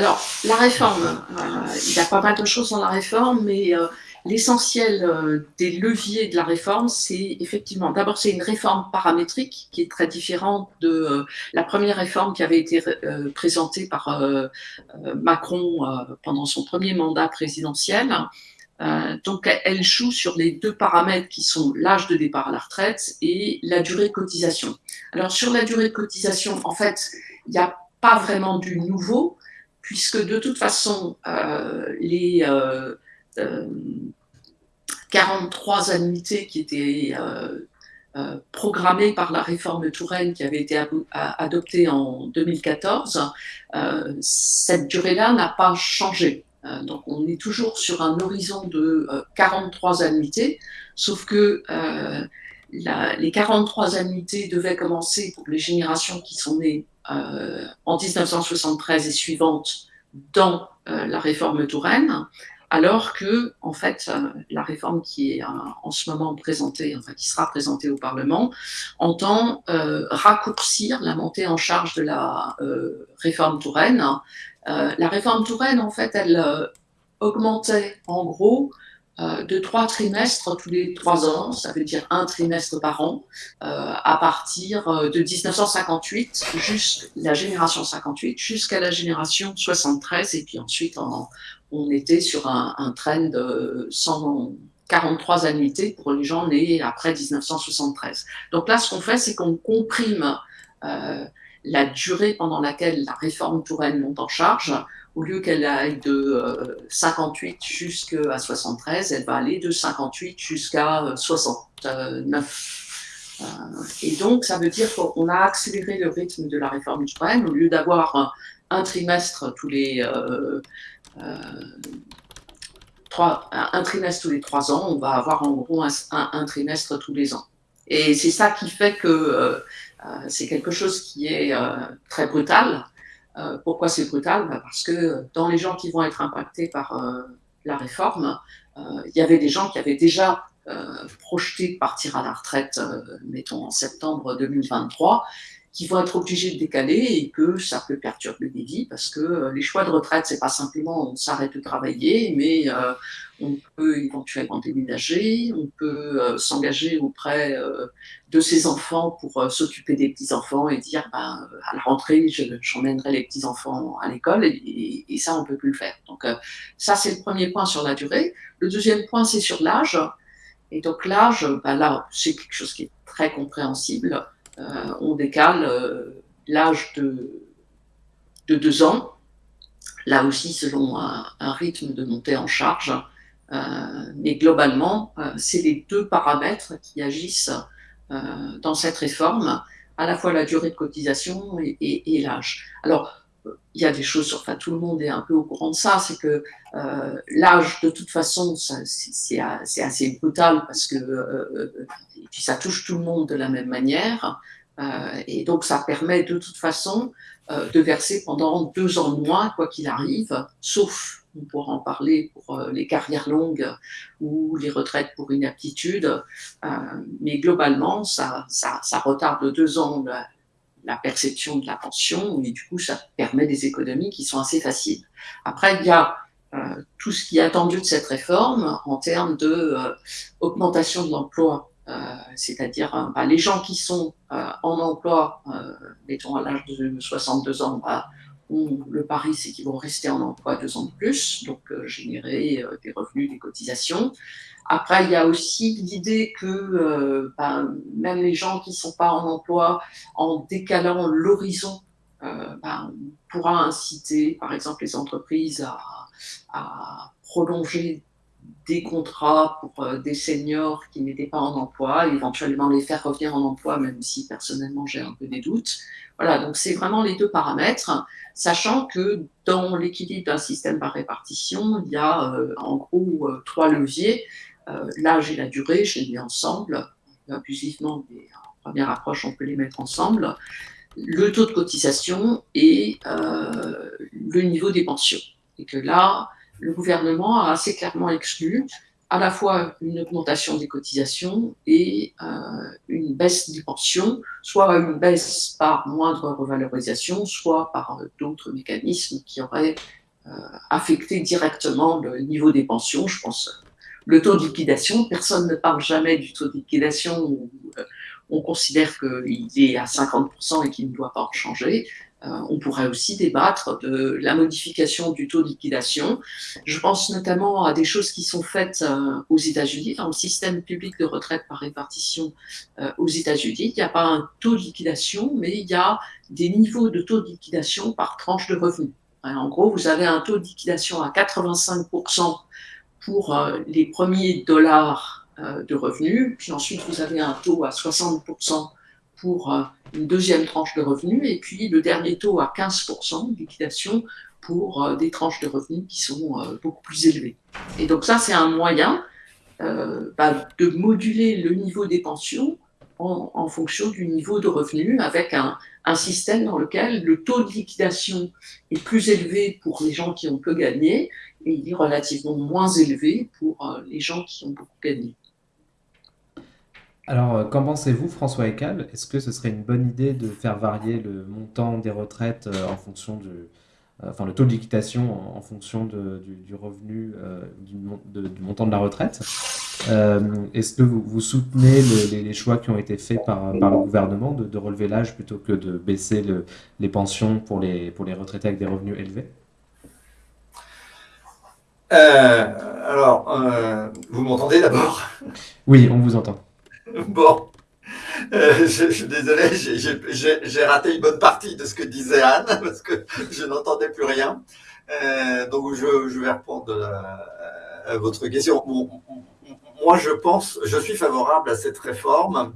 Alors, la réforme, euh, il y a pas mal de choses dans la réforme, mais euh, l'essentiel euh, des leviers de la réforme, c'est effectivement, d'abord, c'est une réforme paramétrique qui est très différente de la première réforme qui avait été présentée par Macron pendant son premier mandat présidentiel. donc, elle joue sur les deux paramètres qui sont l'âge de départ à la retraite et la durée de cotisation. Alors, sur la durée de cotisation, en fait, il n'y a pas vraiment du nouveau, puisque de toute façon, euh, les 43 euh, euh, annuités qui étaient programmées par la réforme Touraine qui avait été adoptée en 2014, cette durée-là n'a pas changé. donc on est toujours sur un horizon de 43 annuités, sauf que les 43 annuités devaient commencer pour les générations qui sont nées euh, en 1973 et suivante dans euh, la réforme Touraine, alors que, en fait, euh, la réforme qui est en ce moment présentée, qui sera présentée au Parlement, entend raccourcir la montée en charge de la réforme Touraine. la réforme Touraine, en fait, elle augmentait en gros de trois trimestres tous les trois ans, ça veut dire un trimestre par an, euh, à partir euh, de 1958, jusqu'à la génération 58, jusqu'à la génération 73, et puis ensuite on, était sur un, un trend de 143 annuités pour les gens nés après 1973. Donc là, ce qu'on fait, c'est qu'on comprime la durée pendant laquelle la réforme Touraine monte en charge, au lieu qu'elle aille de 58 euh, jusqu'à 73, elle va aller de 58 jusqu'à 69. Euh, et donc, ça veut dire qu'on a accéléré le rythme de la réforme Touraine. Au lieu d'avoir un, trimestre tous les euh, trois, un, trimestre tous les trois ans, on va avoir en gros un trimestre tous les ans. Et c'est ça qui fait que c'est quelque chose qui est très brutal, euh, pourquoi c'est brutal? Bah, Parce que dans les gens qui vont être impactés par euh, la réforme, euh, il y avait des gens qui avaient déjà projeté partir à la retraite, mettons en septembre 2023, qui vont être obligés de décaler et que ça peut perturber des vies parce que euh, les choix de retraite, c'est pas simplement on s'arrête de travailler, mais euh, on peut éventuellement déménager, on peut euh, s'engager auprès de ses enfants pour s'occuper des petits-enfants et dire ben, à la rentrée, j'emmènerai les petits-enfants à l'école et, et, ça, on peut plus le faire. Donc ça, c'est le premier point sur la durée. Le deuxième point, c'est sur l'âge. Et donc l'âge, ben là, c'est quelque chose qui est très compréhensible. Euh, on décale euh, l'âge de, de deux ans, là aussi selon un, rythme de montée en charge. Euh, mais globalement, c'est les deux paramètres qui agissent dans cette réforme, à la fois la durée de cotisation et, l'âge. Il y a des choses, enfin tout le monde est un peu au courant de ça, c'est que l'âge, de toute façon, c'est assez brutal parce que puis ça touche tout le monde de la même manière. Euh, et donc, ça permet de toute façon euh, de verser pendant deux ans de moins, quoi qu'il arrive, sauf, on pourra en parler pour euh, les carrières longues ou les retraites pour inaptitude, mais globalement, ça, ça, ça, retarde de deux ans la, perception de la pension, et du coup, ça permet des économies qui sont assez faciles. Après, il y a tout ce qui est attendu de cette réforme en termes de augmentation de l'emploi euh, c'est-à-dire euh, bah, les gens qui sont euh, en emploi, mettons à l'âge de 62 ans, bah, le pari, c'est qu'ils vont rester en emploi deux ans de plus, donc générer des revenus, des cotisations. Après, il y a aussi l'idée que bah, même les gens qui ne sont pas en emploi, en décalant l'horizon, on pourra inciter, par exemple, les entreprises à prolonger des contrats pour euh, des seniors qui n'étaient pas en emploi, éventuellement les faire revenir en emploi, même si personnellement j'ai un peu des doutes. Voilà, donc c'est vraiment les deux paramètres, sachant que dans l'équilibre d'un système par répartition, il y a euh, en gros euh, trois leviers, l'âge et la durée, les mets ensemble, abusivement, mais en première approche on peut les mettre ensemble, le taux de cotisation et le niveau des pensions. Et que là, le gouvernement a assez clairement exclu à la fois une augmentation des cotisations et une baisse des pensions, soit une baisse par moindre revalorisation, soit par d'autres mécanismes qui auraient affecté directement le niveau des pensions. Je pense le taux de liquidation. Personne ne parle jamais du taux de liquidation où on considère qu'il est à 50% et qu'il ne doit pas en changer. Euh, on pourrait aussi débattre de la modification du taux de liquidation. Je pense notamment à des choses qui sont faites euh, aux États-Unis, dans le système public de retraite par répartition euh, aux États-Unis. Il n'y a pas un taux de liquidation, mais il y a des niveaux de taux de liquidation par tranche de revenus. En gros, vous avez un taux de liquidation à 85% pour les premiers dollars de revenus, puis ensuite vous avez un taux à 60% pour euh, une deuxième tranche de revenus, et puis le dernier taux à 15% de liquidation pour euh, des tranches de revenus qui sont euh, beaucoup plus élevées. Et donc ça, c'est un moyen bah, de moduler le niveau des pensions en, fonction du niveau de revenus, avec un, un, système dans lequel le taux de liquidation est plus élevé pour les gens qui ont peu gagné, et il est relativement moins élevé pour les gens qui ont beaucoup gagné. Alors, euh, qu'en pensez-vous, François Ecal Est-ce que ce serait une bonne idée de faire varier le montant des retraites euh, en fonction du, euh, enfin le taux de liquidation en, fonction du, revenu, du, montant de la retraite? Est-ce que vous, soutenez les, choix qui ont été faits par, le gouvernement de, relever l'âge plutôt que de baisser les pensions pour les, pour les retraités avec des revenus élevés? Alors, vous m'entendez d'abord? Oui, on vous entend. Bon, euh, je, suis désolé, j'ai raté une bonne partie de ce que disait Anne parce que je n'entendais plus rien. Euh, donc je, vais répondre à, votre question. moi, je pense, je suis favorable à cette réforme,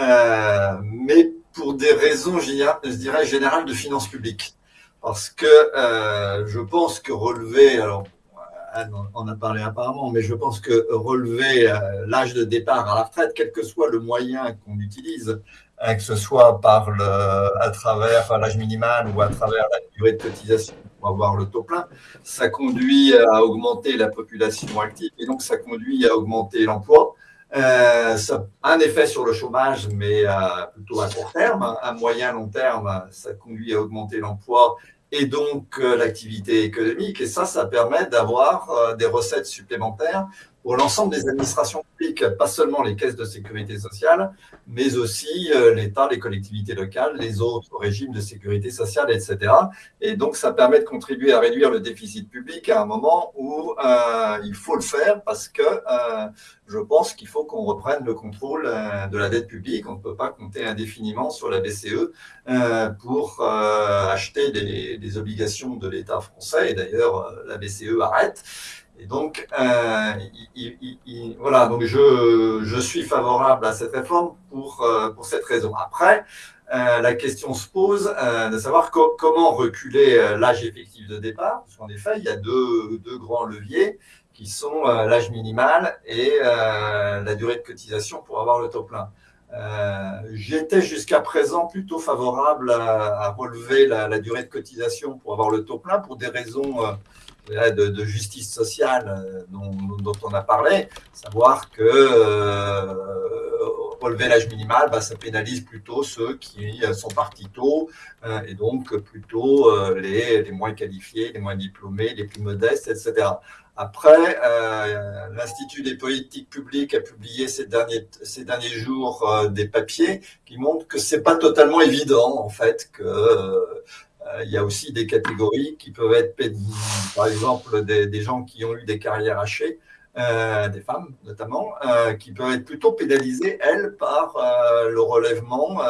euh, mais pour des raisons, je dirais, générales de finances publiques. Parce que je pense que relever, alors Anne en a parlé apparemment, mais je pense que relever euh, l'âge de départ à la retraite, quel que soit le moyen qu'on utilise, hein, que ce soit par le, à travers l'âge minimal ou à travers la durée de cotisation pour avoir le taux plein, ça conduit à augmenter la population active et donc ça conduit à augmenter l'emploi. Euh, un effet sur le chômage, mais euh, plutôt à court terme. À moyen long terme, ça conduit à augmenter l'emploi et donc euh, l'activité économique. Et ça, ça permet d'avoir euh, des recettes supplémentaires pour l'ensemble des administrations publiques, pas seulement les caisses de sécurité sociale, mais aussi euh, l'État, les collectivités locales, les autres régimes de sécurité sociale, etc. Et donc, ça permet de contribuer à réduire le déficit public à un moment où euh, il faut le faire parce que euh, je pense qu'il faut qu'on reprenne le contrôle de la dette publique. On ne peut pas compter indéfiniment sur la BCE pour acheter des, des obligations de l'État français. Et d'ailleurs, la BCE arrête. Et donc, euh, voilà, donc je, suis favorable à cette réforme pour, euh, pour cette raison. Après, euh, la question se pose de savoir comment reculer l'âge effectif de départ, parce qu'en effet, il y a deux, deux grands leviers qui sont l'âge minimal et la durée de cotisation pour avoir le taux plein. J'étais jusqu'à présent plutôt favorable à, relever la, la, durée de cotisation pour avoir le taux plein pour des raisons de, justice sociale euh, dont, on a parlé, savoir que euh, relever l'âge minimal, bah, ça pénalise plutôt ceux qui sont partis tôt euh, et donc plutôt les, les, moins qualifiés, les moins diplômés, les plus modestes, etc. Après, l'Institut des politiques publiques a publié ces derniers, ces derniers jours des papiers qui montrent que c'est pas totalement évident, en fait, que euh, il y a aussi des catégories qui peuvent être, par exemple, des, gens qui ont eu des carrières hachées, euh, des femmes notamment, euh, qui peuvent être plutôt pénalisées, elles, par le relèvement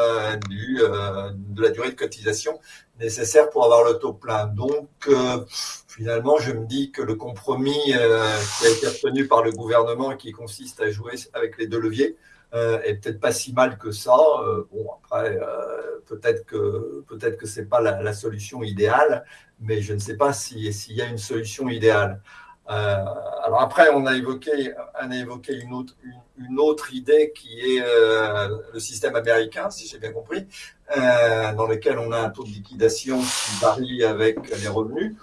du, de la durée de cotisation nécessaire pour avoir le taux plein. Donc, finalement, je me dis que le compromis qui a été obtenu par le gouvernement et qui consiste à jouer avec les deux leviers, euh, est peut-être pas si mal que ça. Euh, bon, après, euh, peut-être que peut-être que c'est pas la, solution idéale, mais je ne sais pas s'il y a une solution idéale. alors après, on a évoqué, on évoqué une autre, une, autre idée qui est le système américain, si j'ai bien compris, dans lequel on a un taux de liquidation qui varie avec les revenus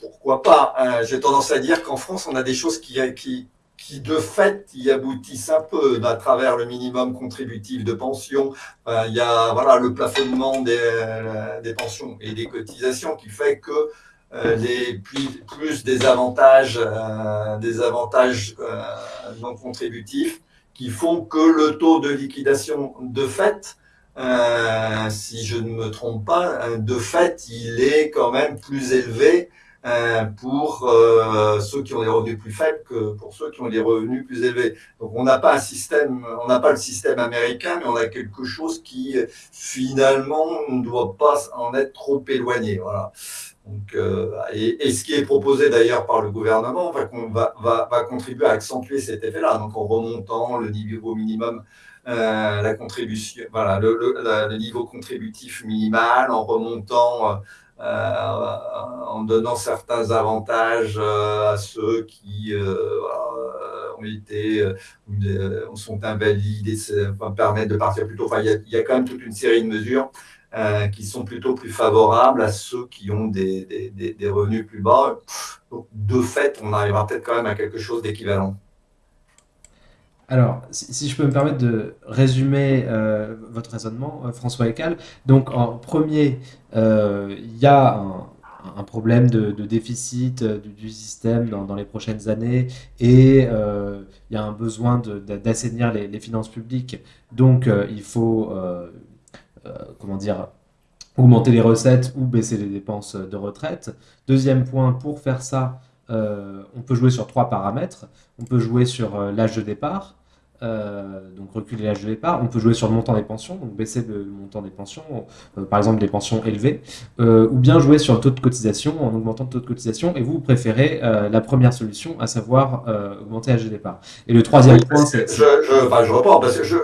pourquoi pas J'ai tendance à dire qu'en France, on a des choses qui, qui de fait y aboutissent un peu à travers le minimum contributif de pension. il y a voilà, le plafonnement des, des, pensions et des cotisations qui fait que euh, les plus, des avantages, euh, des avantages euh, non contributifs qui font que le taux de liquidation de fait, si je ne me trompe pas, de fait, il est quand même plus élevé euh, pour euh, ceux qui ont des revenus plus faibles que pour ceux qui ont des revenus plus élevés. Donc on n'a pas un système, on n'a pas le système américain, mais on a quelque chose qui finalement ne doit pas en être trop éloigné. Voilà. Donc, euh, et, ce qui est proposé d'ailleurs par le gouvernement va, va, va, contribuer à accentuer cet effet-là. Donc en remontant le niveau minimum euh, la contribution, voilà, le, niveau contributif minimal, en remontant euh, en donnant certains avantages euh, à ceux qui euh, ont été sont invalides et permettent de partir plus tôt. Enfin, il y, a, quand même toute une série de mesures qui sont plutôt plus favorables à ceux qui ont des, revenus plus bas. De fait, on arrivera peut-être quand même à quelque chose d'équivalent. Alors, si, je peux me permettre de résumer euh, votre raisonnement, euh, François Ecal. Donc, en premier, euh, il y a un, problème de, déficit du, système dans, les prochaines années et il y a un besoin d'assainir les, les, finances publiques. Donc, il faut, comment dire, augmenter les recettes ou baisser les dépenses de retraite. Deuxième point, pour faire ça, on peut jouer sur trois paramètres. On peut jouer sur l'âge de départ, euh, donc reculer l'âge de départ. On peut jouer sur le montant des pensions, donc baisser le, montant des pensions, euh, par exemple des pensions élevées, euh, ou bien jouer sur le taux de cotisation en augmentant le taux de cotisation. Et vous, préférez la première solution, à savoir augmenter l'âge de départ. Et le troisième point, c'est... Je, je, enfin, je reprends, parce que je,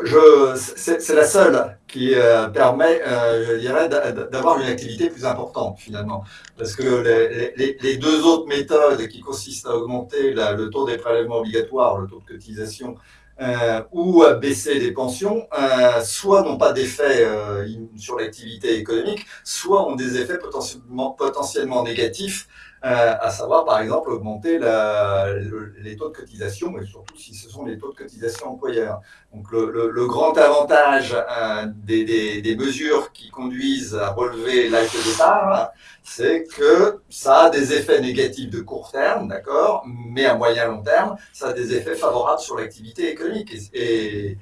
c'est la seule qui permet, je dirais, d'avoir une activité plus importante finalement. Parce que les, les, les, deux autres méthodes qui consistent à augmenter le taux des prélèvements obligatoires, le taux de cotisation, euh, ou baisser les pensions, euh, soit n'ont pas d'effet euh, sur l'activité économique, soit ont des effets potentiellement négatifs euh, à savoir par exemple augmenter les taux de cotisation, mais surtout si ce sont les taux de cotisation employeurs. Donc le, grand avantage euh, des, mesures qui conduisent à relever l'âge de départ, c'est que ça a des effets négatifs de court terme, d'accord, mais à moyen long terme, ça a des effets favorables sur l'activité économique. Et,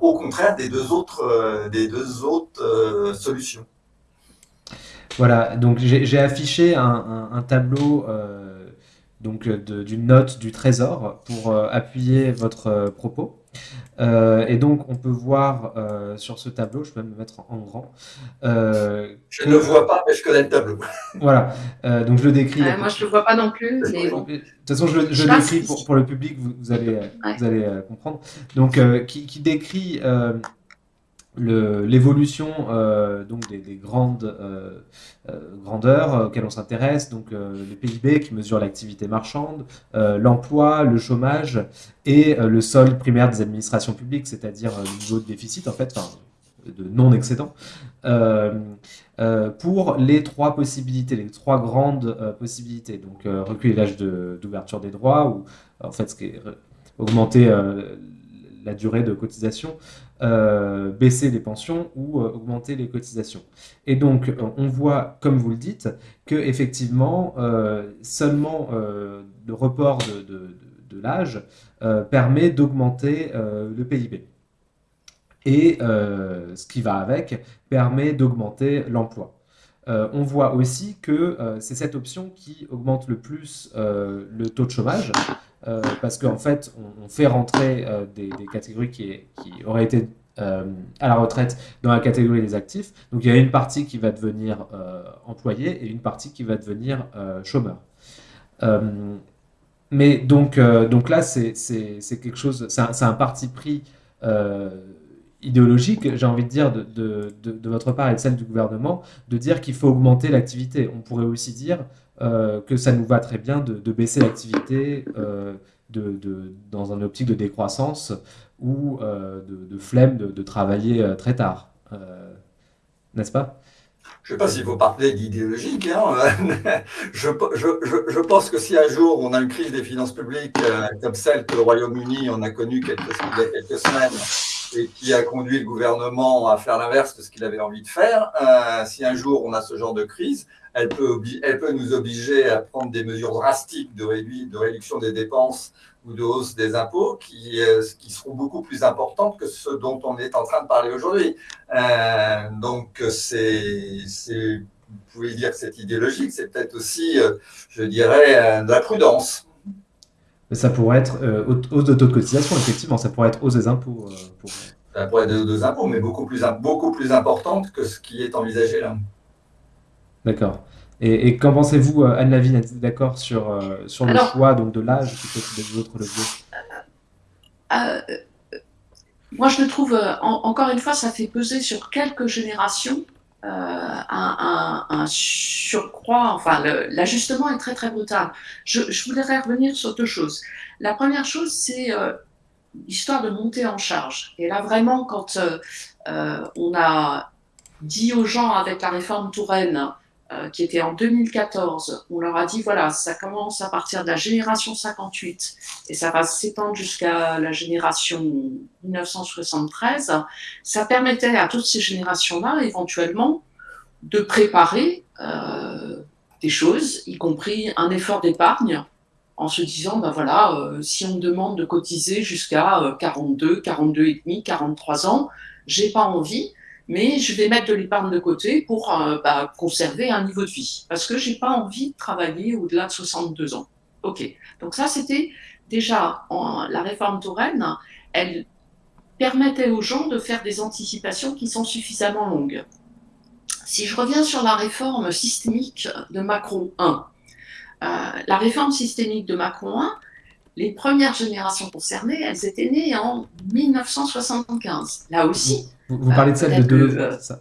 au contraire des deux autres, euh, des deux autres solutions. Voilà, donc j'ai affiché un, tableau euh, donc d'une note du Trésor pour euh, appuyer votre euh, propos. et donc, on peut voir sur ce tableau, je peux même me mettre en, grand. je ne le vois pas, mais je connais le tableau. voilà, donc je le décris. moi, je ne le vois pas non plus, mais bon. De toute façon, je, je le décris pour, pour, le public, vous, allez, vous allez comprendre. Donc, qui, qui, décrit l'évolution euh, donc des, grandes euh, euh, grandeurs auxquelles on s'intéresse, donc le PIB qui mesure l'activité marchande, l'emploi, le chômage et le solde primaire des administrations publiques, c'est-à-dire le niveau de déficit en fait, de non-excédent, pour les trois possibilités, les trois grandes possibilités. Donc reculer l'âge d'ouverture des droits, ou en fait ce qui augmenter la durée de cotisation, euh, baisser les pensions ou euh, augmenter les cotisations. Et donc, on voit, comme vous le dites, que effectivement, euh, seulement le report de, l'âge permet d'augmenter le PIB. Et ce qui va avec permet d'augmenter l'emploi. on voit aussi que c'est cette option qui augmente le plus le taux de chômage, euh, parce qu'en fait, on, fait rentrer euh, des, catégories qui, auraient été euh, à la retraite dans la catégorie des actifs. Donc il y a une partie qui va devenir employé et une partie qui va devenir chômeur. mais donc, donc là, c'est quelque chose, c'est un, parti pris idéologique, j'ai envie de dire, de, de, de, votre part et de celle du gouvernement, de dire qu'il faut augmenter l'activité. On pourrait aussi dire que ça nous va très bien de, baisser l'activité euh, de, dans un optique de décroissance ou euh, de, flemme de, travailler très tard. N'est-ce pas? Je ne sais pas s'il faut parler d'idéologique. Hein. je, pense que si un jour on a une crise des finances publiques euh, comme celle que le Royaume-Uni en a connue quelques, il y a quelques semaines et qui a conduit le gouvernement à faire l'inverse de ce qu'il avait envie de faire, euh, si un jour on a ce genre de crise, elle peut, elle peut nous obliger à prendre des mesures drastiques de, de réduction des dépenses ou de hausse des impôts qui, euh, qui, seront beaucoup plus importantes que ce dont on est en train de parler aujourd'hui. Euh, donc, c'est, vous pouvez dire que c'est idéologique, c'est peut-être aussi, euh, je dirais, de la prudence. Ça pourrait être hausse de taux de cotisation, effectivement, ça pourrait être hausse des impôts. Pour... Ça pourrait être des impôts, mais beaucoup plus, beaucoup plus importante que ce qui est envisagé là. D'accord. Et, qu'en pensez-vous, euh, Anne Lavigne, êtes-vous d'accord sur, euh, sur le choix donc, de l'âge plutôt que des autres leviers euh, Moi, je le trouve, encore une fois, ça fait peser sur quelques générations un, un, surcroît, enfin, l'ajustement est très très brutal. Je, je, voudrais revenir sur deux choses. La première chose, c'est l'histoire de monter en charge. Et là, vraiment, quand on a dit aux gens avec la réforme Touraine, euh, qui était en 2014, on leur a dit, voilà, ça commence à partir de la génération 58 et ça va s'étendre jusqu'à la génération 1973, ça permettait à toutes ces générations-là, éventuellement, de préparer euh, des choses, y compris un effort d'épargne, en se disant, ben voilà, euh, si on me demande de cotiser jusqu'à 42, 42 et demi, 43 ans, j'ai pas envie, mais je vais mettre de l'épargne de côté pour euh, bah, conserver un niveau de vie, parce que j'ai pas envie de travailler au-delà de 62 ans. Ok, donc ça c'était déjà la réforme Touraine, elle permettait aux gens de faire des anticipations qui sont suffisamment longues. Si je reviens sur la réforme systémique de Macron 1, euh, la réforme systémique de Macron 1, les premières générations concernées, elles étaient nées en 1975. Là aussi, vous, parlez de celle de Deleuze, euh, ça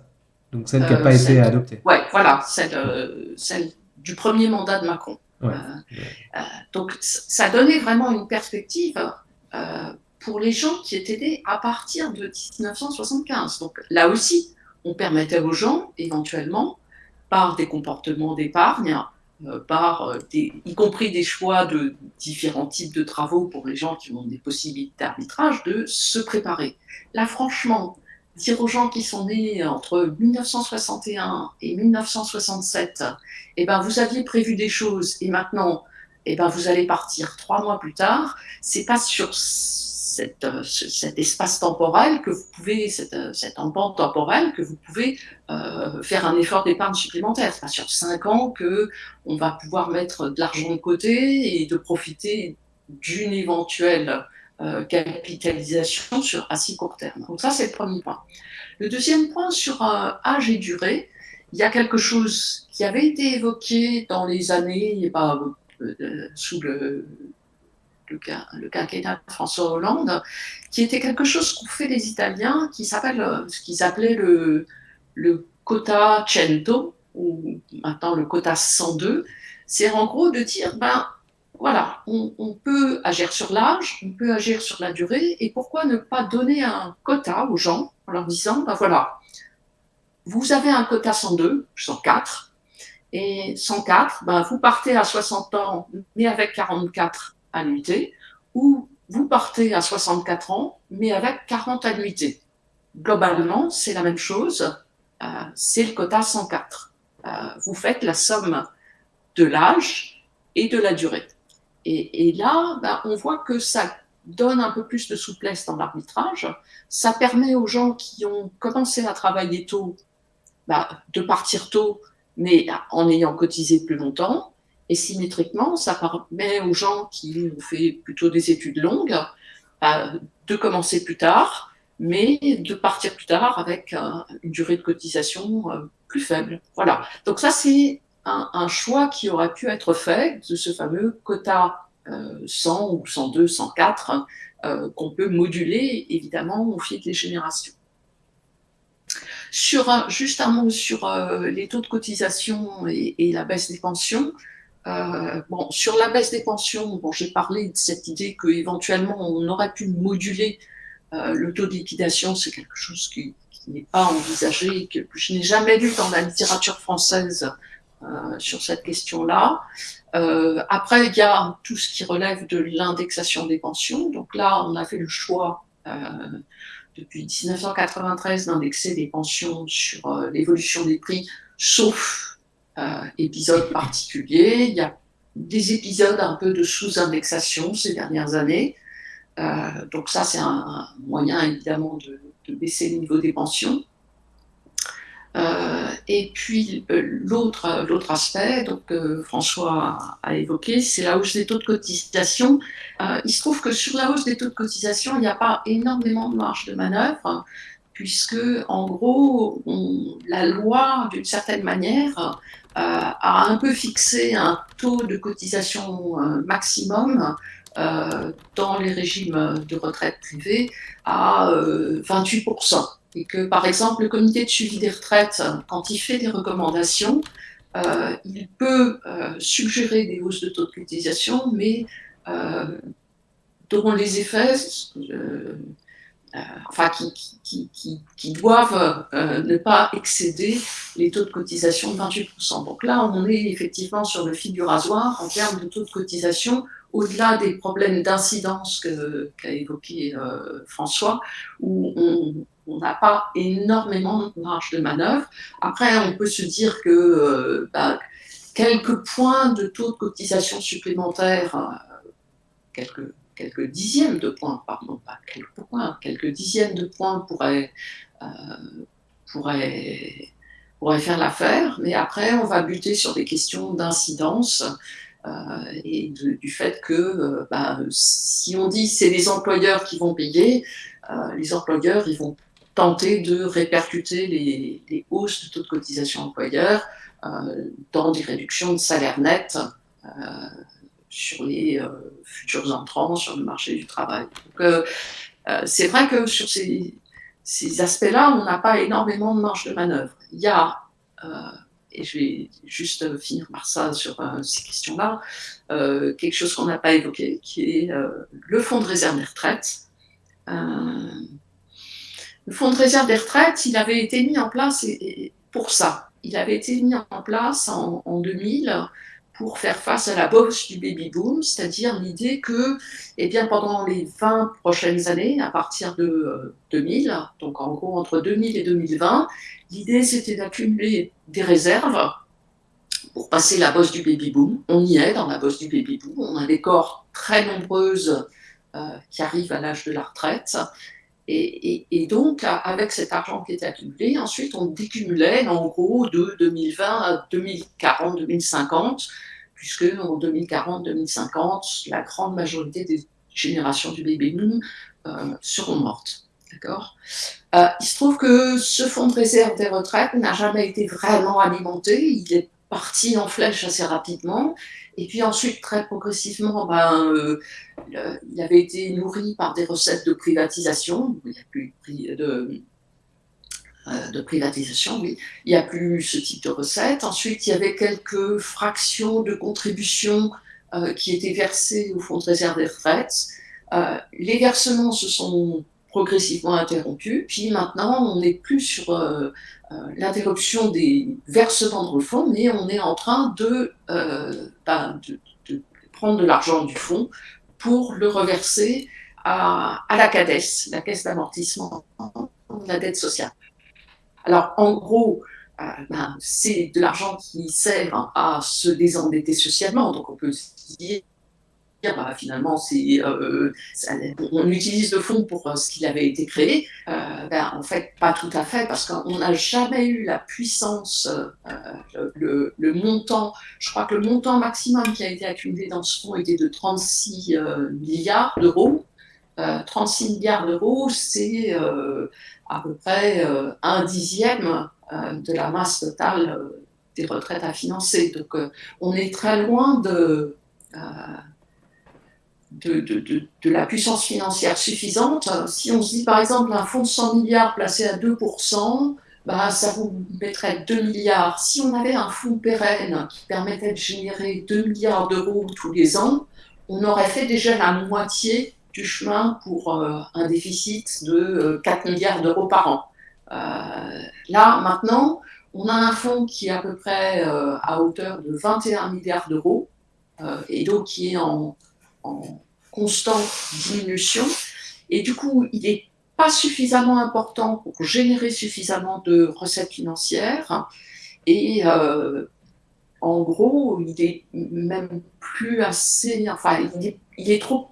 Donc celle qui n'a pas été adoptée. Oui, voilà, celle, euh, celle, du premier mandat de Macron. Euh, donc ça donnait vraiment une perspective pour les gens qui étaient nés à partir de 1975. Donc là aussi, on permettait aux gens, éventuellement, par des comportements d'épargne, par des, y compris des choix de différents types de travaux pour les gens qui ont des possibilités d'arbitrage, de se préparer. Là, franchement, dire aux gens qui sont nés entre 1961 et 1967, eh ben, vous aviez prévu des choses et maintenant, eh ben, vous allez partir trois mois plus tard, c'est pas sur euh, cet espace temporel que vous pouvez, cette, euh, cette temporelle que vous pouvez euh, faire un effort d'épargne supplémentaire. C'est pas sur cinq ans que on va pouvoir mettre de l'argent de côté et de profiter d'une éventuelle capitalisation sur assez court terme. Donc ça, c'est le premier point. Le deuxième point, sur âge et durée, il y a quelque chose qui avait été évoqué dans les années, bah, sous le, le, quinquennat de François Hollande, qui était quelque chose qu'ont fait les Italiens, qui s'appelle ce qu'ils appelaient le, quota 100, ou maintenant le quota 102. C'est en gros de dire, ben, voilà, on, peut agir sur l'âge, on peut agir sur la durée, et pourquoi ne pas donner un quota aux gens en leur disant, ben voilà, vous avez un quota 102, 104, et 104, ben vous partez à 60 ans, mais avec 44 annuités, ou vous partez à 64 ans, mais avec 40 annuités. Globalement, c'est la même chose, euh, c'est le quota 104. Euh, vous faites la somme de l'âge et de la durée. Et, là, ben, on voit que ça donne un peu plus de souplesse dans l'arbitrage. Ça permet aux gens qui ont commencé à travailler tôt ben, de partir tôt, mais en ayant cotisé plus longtemps. Et symétriquement, ça permet aux gens qui ont fait plutôt des études longues ben, de commencer plus tard, mais de partir plus tard avec euh, une durée de cotisation euh, plus faible. Voilà. Donc ça, c'est un, choix qui aurait pu être fait de ce fameux quota 100 euh, ou 102, 104 euh, qu'on peut moduler évidemment au fil des générations. Sur juste un mot sur les taux de cotisation et, la baisse des pensions. Bon, sur la baisse des pensions, bon, j'ai parlé de cette idée qu'éventuellement on aurait pu moduler le taux de liquidation, c'est quelque chose qui, n'est pas envisagé, que je n'ai jamais lu dans la littérature française sur cette question-là. après, il y a tout ce qui relève de l'indexation des pensions. Donc là, on a fait le choix depuis 1993 d'indexer les pensions sur l'évolution des prix, sauf épisode particulier. Il y a des épisodes un peu de sous-indexation ces dernières années. Euh, donc ça, c'est un, moyen évidemment de, baisser le niveau des pensions. Euh, et puis euh, l'autre l'autre aspect, donc François a, évoqué, c'est la hausse des taux de cotisation. il se trouve que sur la hausse des taux de cotisation, il n'y a pas énormément de marge de manœuvre, puisque en gros, la loi, d'une certaine manière, a un peu fixé un taux de cotisation maximum euh, dans les régimes de retraite privés à 28%. Euh, Et que, par exemple, le comité de suivi des retraites, quand il fait des recommandations, euh, il peut suggérer des hausses de taux de cotisation, mais dont les effets enfin, qui, qui, qui, doivent ne pas excéder les taux de cotisation de 28%. Donc là, on est effectivement sur le fil du rasoir en termes de taux de cotisation au-delà des problèmes d'incidence qu'a évoqué euh, François, où on n'a pas énormément de marge de manœuvre. Après, on peut se dire que euh, bah, quelques points de taux de cotisation supplémentaires, euh, quelques, quelques dixièmes de points, pardon, pas quelques quelques dixièmes de points pourraient, pourraient, pourraient faire l'affaire, mais après, on va buter sur des questions d'incidence euh, et du fait que euh, bah, si on dit c'est les employeurs qui vont payer, euh, les employeurs ils vont tenter de répercuter les, hausses de taux de cotisation employeur dans des réductions de salaire net sur les futurs entrants sur le marché du travail. c'est vrai que sur ces, aspects-là, on n'a pas énormément de marge de manœuvre. Il y a et je vais juste euh, finir par ça sur euh, ces questions-là, euh, quelque chose qu'on n'a pas évoqué, qui est le fonds de réserve des retraites. le fonds de réserve des retraites, il avait été mis en place pour ça. Il avait été mis en place en 2000 pour faire face à la bourse du baby boom, c'est-à-dire l'idée que eh bien, pendant les 20 prochaines années, à partir de 2000, donc en gros entre 2000 et 2020, l'idée c'était d'accumuler des réserves pour passer la bosse du baby boom. On y est dans la bosse du baby boom, on a des corps très nombreuses euh, qui arrivent à l'âge de la retraite. Et, donc, avec cet argent qui était accumulé, ensuite, on décumulait en gros de 2020 à 2040, 2050, puisque en 2040, 2050, la grande majorité des générations du baby boom euh, seront mortes. D'accord? Euh, Il se trouve que ce fonds de réserve des retraites n'a jamais été vraiment alimenté. Il est parti en flèche assez rapidement. Et puis ensuite, très progressivement, ben, euh, il avait été nourri par des recettes de privatisation. Il n'y a plus de, euh, de privatisation, oui. Il n'y a plus ce type de recettes. Ensuite, il y avait quelques fractions de contributions qui étaient versées au fonds de réserve des retraites. les versements se sont progressivement interrompu. Puis maintenant, on n'est plus sur euh, euh, l'interruption des versements de fonds, mais on est en train euh, ben, de, de, prendre de l'argent du fonds pour le reverser à, la CADES, la Caisse d'amortissement de la dette sociale. Alors, en gros, ben, c'est de l'argent qui sert à se désendetter socialement. Donc, on peut dire bah, finalement, c'est, euh, on utilise le fonds pour euh, ce qu'il avait été créé. Euh, ben, en fait, pas tout à fait, parce qu'on n'a jamais eu la puissance, le, montant, je crois que le montant maximum qui a été accumulé dans ce fonds était de 36 milliards d'euros. 36 milliards d'euros, c'est à peu près un dixième de la masse totale des retraites à financer. Donc, on est très loin de de, la puissance financière suffisante. Si on se dit par exemple un fonds de 100 milliards placé à 2%, bah, ça vous mettrait 2 milliards. Si on avait un fonds pérenne qui permettait de générer 2 milliards d'euros tous les ans, on aurait fait déjà la moitié du chemin pour euh, un déficit de 4 euh, milliards d'euros par an. là, maintenant, on a un fonds qui est à peu près à hauteur de 21 milliards d'euros, et donc qui est en constante diminution. Et du coup, il n'est pas suffisamment important pour générer suffisamment de recettes financières. Et euh, en gros, il est même plus assez. Enfin, il est, trop.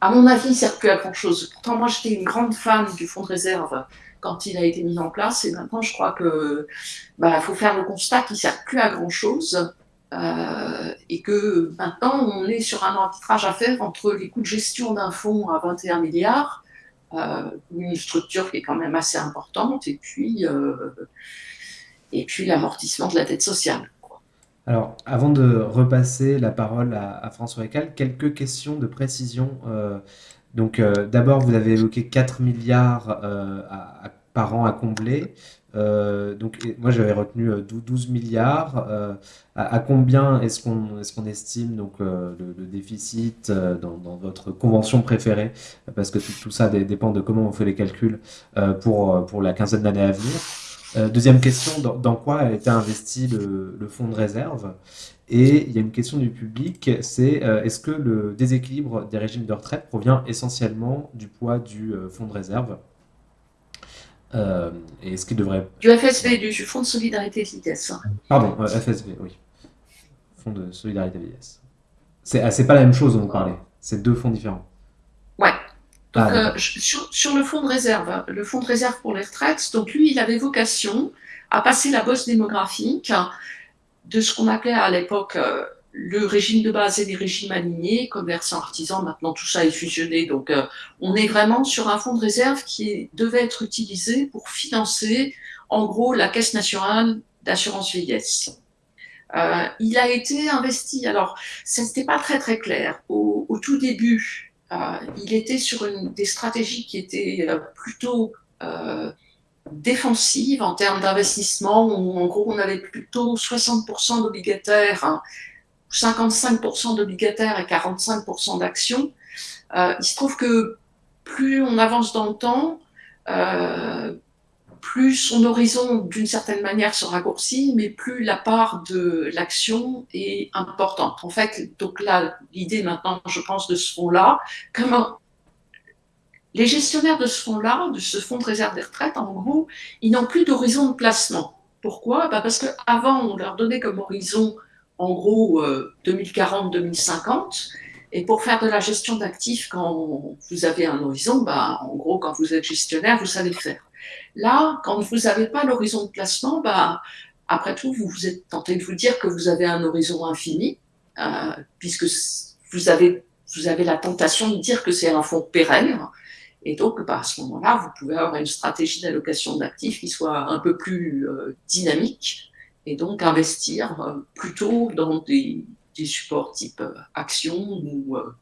à mon avis, il ne sert plus à grand chose. Pourtant, moi, j'étais une grande fan du fonds de réserve quand il a été mis en place. Et maintenant, je crois que bah, faut faire le constat qu'il ne sert plus à grand chose. Euh, et que maintenant, on est sur un arbitrage à faire entre les coûts de gestion d'un fonds à 21 milliards, euh, une structure qui est quand même assez importante, et puis, euh, puis l'amortissement de la dette sociale. Alors, avant de repasser la parole à, François Ecal, quelques questions de précision. donc, d'abord, vous avez évoqué 4 milliards par an à combler. Euh, donc, moi, j'avais retenu 12 euh, milliards. Euh, à, combien est-ce qu'on est estime donc, le, déficit dans, votre convention préférée? Parce que tout, ça dépend de comment on fait les calculs pour, pour la quinzaine d'années à venir. deuxième question, dans, quoi a été investi le, le, fonds de réserve? Et il y a une question du public, c'est est-ce que le déséquilibre des régimes de retraite provient essentiellement du poids du fonds de réserve? Euh, et ce qui devrait... Du FSV, du Fonds de solidarité vieillesse. Pardon, euh, FSV, oui. Fonds de solidarité vieillesse. C'est ah, pas la même chose dont vous parlez. C'est deux fonds différents. Ouais. Donc, ah, euh, sur, sur, le fonds de réserve, le fonds de réserve pour les retraites, donc lui, il avait vocation à passer la bosse démographique de ce qu'on appelait à l'époque le régime de base et les régimes alignés, commerçants, artisans, maintenant tout ça est fusionné. Donc euh, on est vraiment sur un fonds de réserve qui devait être utilisé pour financer en gros la Caisse nationale d'assurance vieillesse. Euh, il a été investi, alors ça n'était pas très très clair. Au, tout début, euh, il était sur des stratégies qui étaient plutôt défensives en termes d'investissement, où en gros on avait plutôt 60% d'obligataires hein, 55% d'obligataires et 45% d'actions. Euh, il se trouve que plus on avance dans le temps, euh, plus son horizon, d'une certaine manière, se raccourcit, mais plus la part de l'action est importante. En fait, donc là, l'idée maintenant, je pense, de ce fonds-là, comment les gestionnaires de ce fonds-là, de ce fonds de réserve des retraites, en gros, ils n'ont plus d'horizon de placement. Pourquoi? Bah Parce qu'avant, on leur donnait comme horizon en gros 2040-2050. Euh, Et pour faire de la gestion d'actifs, quand vous avez un horizon, bah, en gros, quand vous êtes gestionnaire, vous savez le faire. Là, quand vous n'avez pas l'horizon de placement, bah, après tout, vous, vous êtes tenté de vous dire que vous avez un horizon infini, euh, puisque vous avez, vous avez la tentation de dire que c'est un fonds pérenne. Et donc, bah, à ce moment-là, vous pouvez avoir une stratégie d'allocation d'actifs qui soit un peu plus euh, dynamique et donc investir euh, plutôt dans des, supports type euh, action ou euh,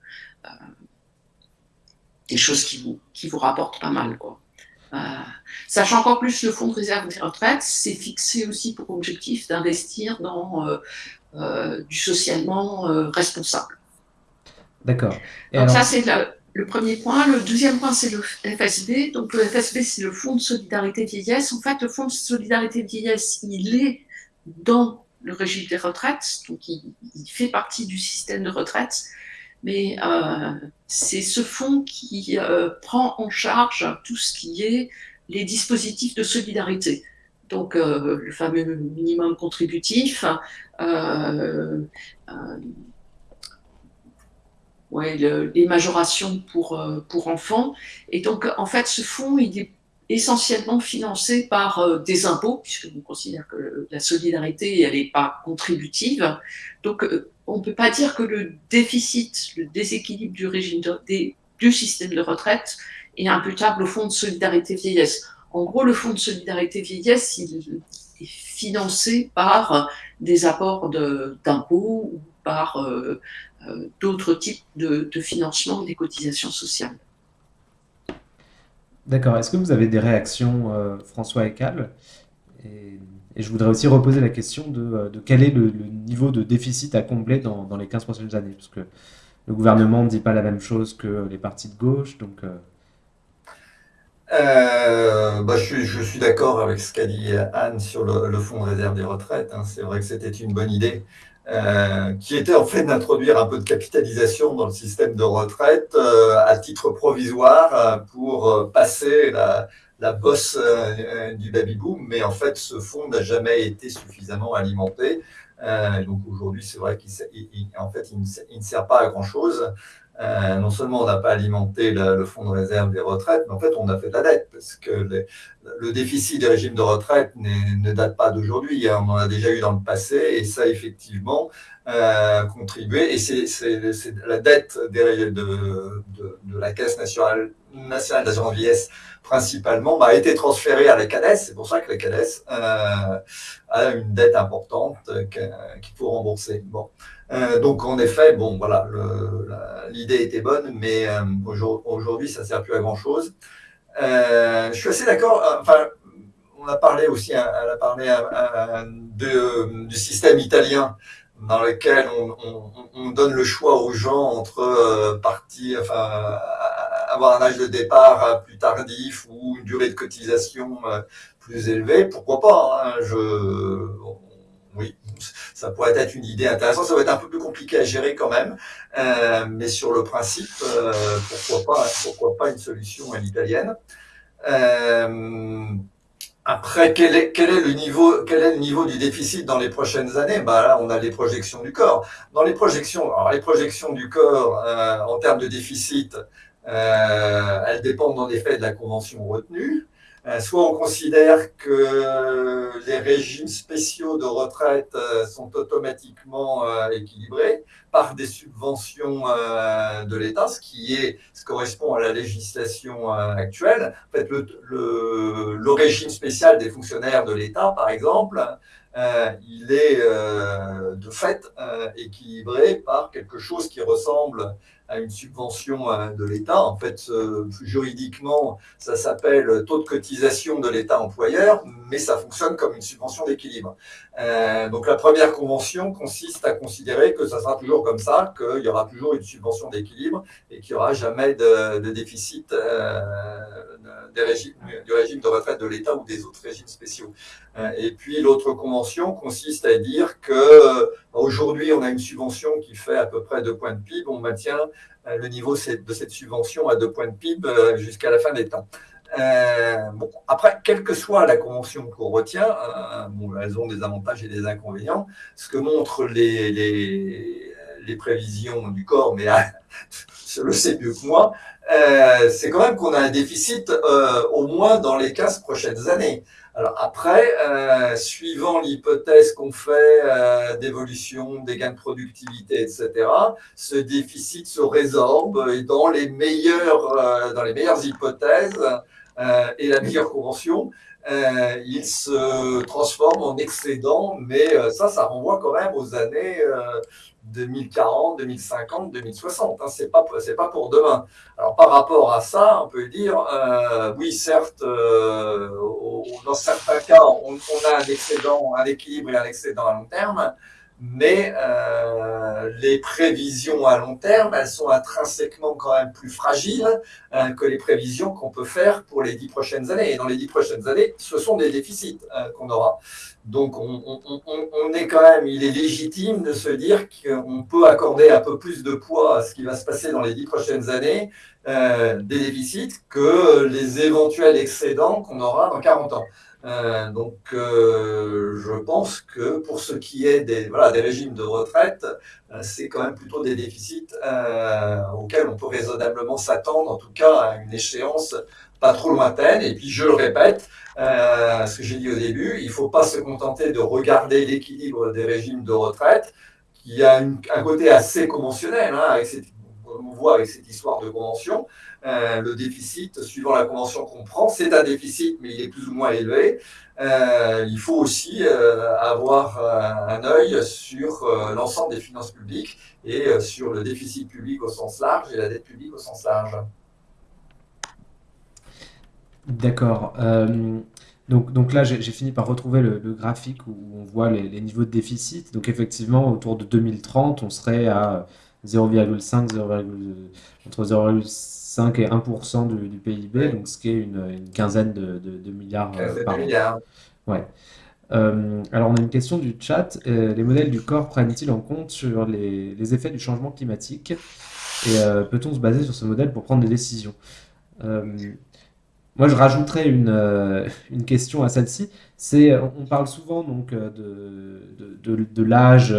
des choses qui vous, qui vous rapportent pas mal. Quoi. sachant qu'en plus, le fonds de réserve des retraites, c'est fixé aussi pour objectif d'investir dans du socialement responsable. D'accord. Donc ça, c'est le, premier point. Le deuxième point, c'est le FSB. Donc le FSB, c'est le Fonds de solidarité vieillesse. En fait, le Fonds de solidarité vieillesse, il est dans le régime des retraites, donc il, fait partie du système de retraite, mais euh, c'est ce fonds qui euh, prend en charge tout ce qui est les dispositifs de solidarité. Donc euh, le fameux minimum contributif, ouais, les majorations pour, pour enfants. Et donc en fait ce fonds, il est essentiellement financé par euh, des impôts, puisque on considère que la solidarité, elle n'est pas contributive. Donc, euh, on ne peut pas dire que le déficit, le déséquilibre du régime du système de retraite est imputable au fonds de solidarité vieillesse. En gros, le fonds de solidarité vieillesse, il est financé par des apports d'impôts ou par euh, d'autres types de, de financement des cotisations sociales. D'accord. Est-ce que vous avez des réactions, euh, François Ecal et, je voudrais aussi reposer la question de, euh, quel est le, niveau de déficit à combler dans, les 15 prochaines années, parce que le gouvernement ne dit pas la même chose que les partis de gauche, donc... Euh, bah, je, suis d'accord avec ce qu'a dit Anne sur le, le, fonds de réserve des retraites. Hein. C'est vrai que c'était une bonne idée, euh, qui était en fait d'introduire un peu de capitalisation dans le système de retraite euh, à titre provisoire euh, pour euh, passer la, la bosse euh, du baby-boom. Mais en fait, ce fonds n'a jamais été suffisamment alimenté. donc aujourd'hui, c'est vrai qu'il en fait, il ne, il ne, sert pas à grand-chose. Euh, non seulement on n'a pas alimenté le, fonds de réserve des retraites, mais en fait on a fait de la dette, parce que le déficit des régimes de retraite ne date pas d'aujourd'hui, hein, on en a déjà eu dans le passé, et ça effectivement euh, contribué, et c'est la dette de, la Caisse nationale, nationale d'assurance vieillesse principalement bah, a été transférée à la CADES, c'est pour ça que la CADES euh, a une dette importante qu'il faut rembourser. Bon. Euh, donc en effet, bon voilà, l'idée était bonne, mais euh, aujourd'hui ça ne sert plus à grand chose. Euh, je suis assez d'accord. Enfin, on a parlé aussi, hein, elle a parlé du système italien dans lequel on, donne le choix aux gens entre partir, enfin, avoir un âge de départ plus tardif ou une durée de cotisation plus élevée. Pourquoi pas hein, Je oui, ça pourrait être une idée intéressante. Ça va être un peu plus compliqué à gérer quand même, euh, mais sur le principe, euh, pourquoi pas, pourquoi pas une solution à l'italienne. Euh, après, quel est, le niveau, quel est le niveau du déficit dans les prochaines années? Bah là, on a les projections du corps. Dans les projections, alors les projections du corps en termes de déficit, elles dépendent en effet de la convention retenue. Euh, soit on considère que les régimes spéciaux de retraite euh, sont automatiquement euh, équilibrés par des subventions de l'État, ce qui est, ce correspond à la législation actuelle. En fait, le, le, le régime spécial des fonctionnaires de l'État, par exemple, il est de fait équilibré par quelque chose qui ressemble à une subvention de l'État. En fait, juridiquement, ça s'appelle taux de cotisation de l'État employeur, mais ça fonctionne comme une subvention d'équilibre. donc la première convention consiste à considérer que ça sera toujours comme ça, qu'il y aura toujours une subvention d'équilibre et qu'il n'y aura jamais de, déficit du régime de retraite de l'État ou des autres régimes spéciaux. et puis l'autre convention consiste à dire que euh, aujourd'hui on a une subvention qui fait à peu près 2 points de PIB, on maintient euh, le niveau de cette subvention à 2 points de PIB euh, jusqu'à la fin des temps. bon, après, quelle que soit la convention qu'on retient, bon, elles ont des avantages et des inconvénients. Ce que montrent les, les, les prévisions du corps, mais je le sais mieux que moi, euh, c'est quand même qu'on a un déficit euh, au moins dans les 15 prochaines années. Alors après, euh, suivant l'hypothèse qu'on fait euh, d'évolution des gains de productivité, etc., ce déficit se résorbe et dans les meilleures, euh, dans les meilleures hypothèses euh, et la meilleure convention, il se transforme en excédent, mais ça, ça renvoie quand même aux années 2040, 2050, 2060. Hein, c'est pas c'est pas pour demain. Alors par rapport à ça, on peut dire euh, oui, certes, euh, dans certains cas, on, on, a un excédent, un équilibre et un excédent à long terme, mais euh, les prévisions à long terme, elles sont intrinsèquement quand même plus fragiles euh, que les prévisions qu'on peut faire pour les dix prochaines années. Et dans les dix prochaines années, ce sont des déficits euh, qu'on aura. Donc on, on, on, est quand même, il est légitime de se dire qu'on peut accorder un peu plus de poids à ce qui va se passer dans les dix prochaines années euh, des déficits que les éventuels excédents qu'on aura dans 40 ans. Euh, donc, euh, je pense que pour ce qui est des, voilà, des régimes de retraite, euh, c'est quand même plutôt des déficits auxquels on peut raisonnablement s'attendre, en tout cas à une échéance pas trop lointaine. Et puis, je le répète, ce que j'ai dit au début, il ne faut pas se contenter de regarder l'équilibre des régimes de retraite, qui a un côté assez conventionnel, hein, avec cette, on voit avec cette histoire de convention. Euh, le déficit, suivant la convention qu'on prend, c'est un déficit, mais il est plus ou moins élevé. Euh, il faut aussi euh, avoir un œil sur l'ensemble des finances publiques et sur le déficit public au sens large et la dette publique au sens large. D'accord. donc, donc là, j'ai fini par retrouver le, le, graphique où on voit les, les, niveaux de déficit. Donc effectivement, autour de 2030, on serait à 0,5, entre 0,5 et 1% du, du PIB, donc ce qui est une, quinzaine de, milliards par an. Ouais. alors, on a une question du chat. les modèles du corps prennent-ils en compte sur les, effets du changement climatique? Et peut-on se baser sur ce modèle pour prendre des décisions? Moi, je rajouterais une, euh, une question à celle-ci. C'est, on parle souvent donc euh, de, de, de, l'âge,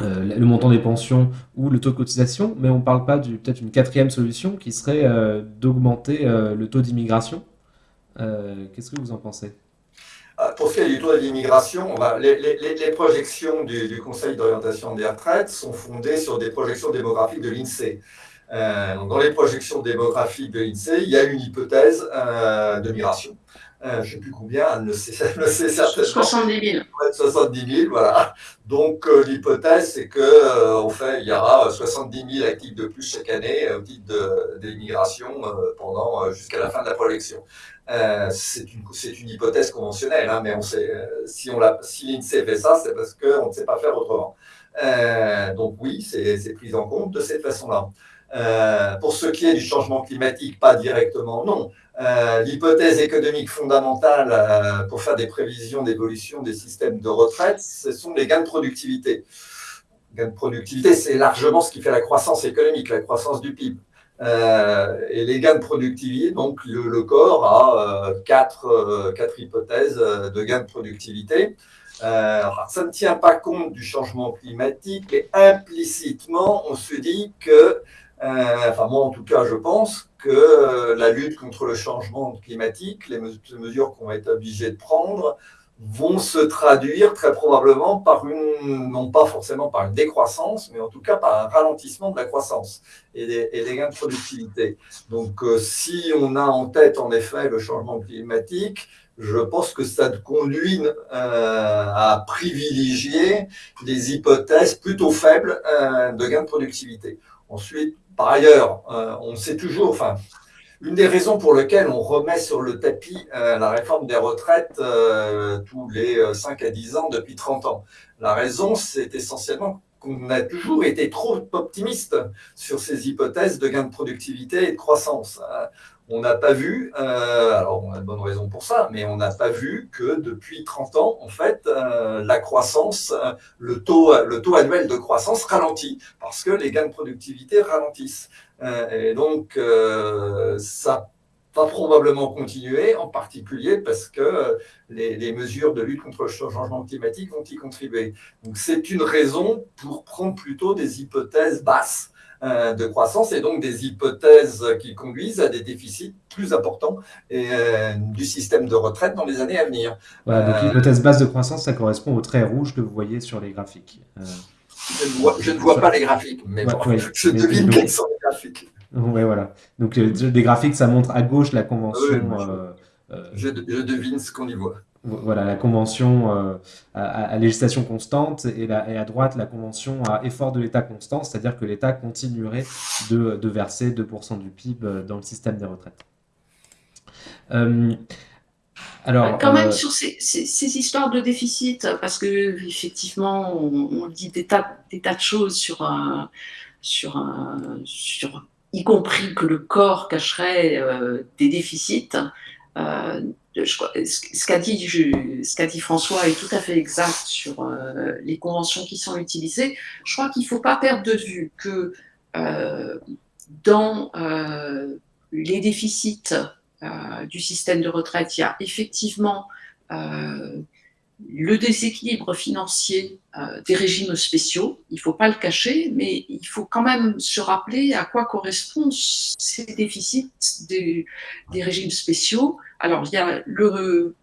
euh, le montant des pensions ou le taux de cotisation, mais on ne parle pas du peut-être une quatrième solution qui serait d'augmenter le taux d'immigration. Qu'est-ce que vous en pensez? Ah, pour ce qui est du taux d'immigration, les, projections du, Conseil d'orientation des retraites sont fondées sur des projections démographiques de l'INSEE. Euh, dans les projections démographiques de l'INSEE, il y a une hypothèse euh, de migration. Euh, je ne sais plus combien, elle ne sait, certainement. 70 000. 70 000, voilà. Donc l'hypothèse, c'est que fait, il y aura 70 000 actifs de plus chaque année au titre de, l'immigration pendant jusqu'à la fin de la projection. c'est une, une, hypothèse conventionnelle, hein, mais on sait, si, on si l'INSEE fait ça, c'est parce qu'on ne sait pas faire autrement. donc oui, c'est pris en compte de cette façon-là. Euh, pour ce qui est du changement climatique, pas directement, non. Euh, l'hypothèse économique fondamentale euh, pour faire des prévisions d'évolution des systèmes de retraite, ce sont les gains de productivité. gains de productivité, c'est largement ce qui fait la croissance économique, la croissance du PIB. et les gains de productivité, donc le, corps a quatre, quatre, hypothèses de gains de productivité. ça ne tient pas compte du changement climatique, mais implicitement, on se dit que enfin, moi, en tout cas, je pense que euh, la lutte contre le changement climatique, les mesures qu'on va être obligés de prendre, vont se traduire très probablement par une, non pas forcément par une décroissance, mais en tout cas par un ralentissement de la croissance et des, gains de productivité. Donc, euh, si on a en tête en effet le changement climatique, je pense que ça conduit à privilégier des hypothèses plutôt faibles de gains de productivité. Ensuite, par ailleurs, euh, on sait toujours, enfin, une des raisons pour lesquelles on remet sur le tapis euh, la réforme des retraites euh, tous les 5 à 10 ans depuis 30 ans. La raison, c'est essentiellement qu'on a toujours été trop optimiste sur ces hypothèses de gain de productivité et de croissance on n'a pas vu, euh, alors on a de bonnes raisons pour ça, mais on n'a pas vu que depuis 30 ans, en fait, euh, la croissance, euh, le, taux, annuel de croissance ralentit, parce que les gains de productivité ralentissent. et donc, ça va probablement continuer, en particulier parce que les, mesures de lutte contre le changement climatique vont y contribuer. Donc, c'est une raison pour prendre plutôt des hypothèses basses de croissance et donc des hypothèses qui conduisent à des déficits plus importants et, euh, du système de retraite dans les années à venir. Voilà, donc euh, l'hypothèse basse de croissance, ça correspond au trait rouge que vous voyez sur les graphiques. Je ne, vois, pas les graphiques, mais je devine quels sont les graphiques. Oui, voilà. Donc, des graphiques, ça montre à gauche la convention. je, je, devine ce qu'on y voit voilà, la convention euh, à, législation constante et, à droite la convention à effort de l'État constant, c'est-à-dire que l'État continuerait de, verser 2% du PIB euh, dans le système des retraites. Euh, alors, Quand même sur ces, histoires de déficit, parce que effectivement, on, dit des tas, des tas de choses sur, sur, sur, y compris que le corps cacherait des déficits ce qu'a dit, François est tout à fait exact sur euh, les conventions qui sont utilisées. Je crois qu'il ne faut pas perdre de vue que euh, dans euh, les déficits du système de retraite, il y a effectivement le déséquilibre financier des régimes spéciaux, il ne faut pas le cacher, mais il faut quand même se rappeler à quoi correspondent ces déficits des régimes spéciaux alors, il y a le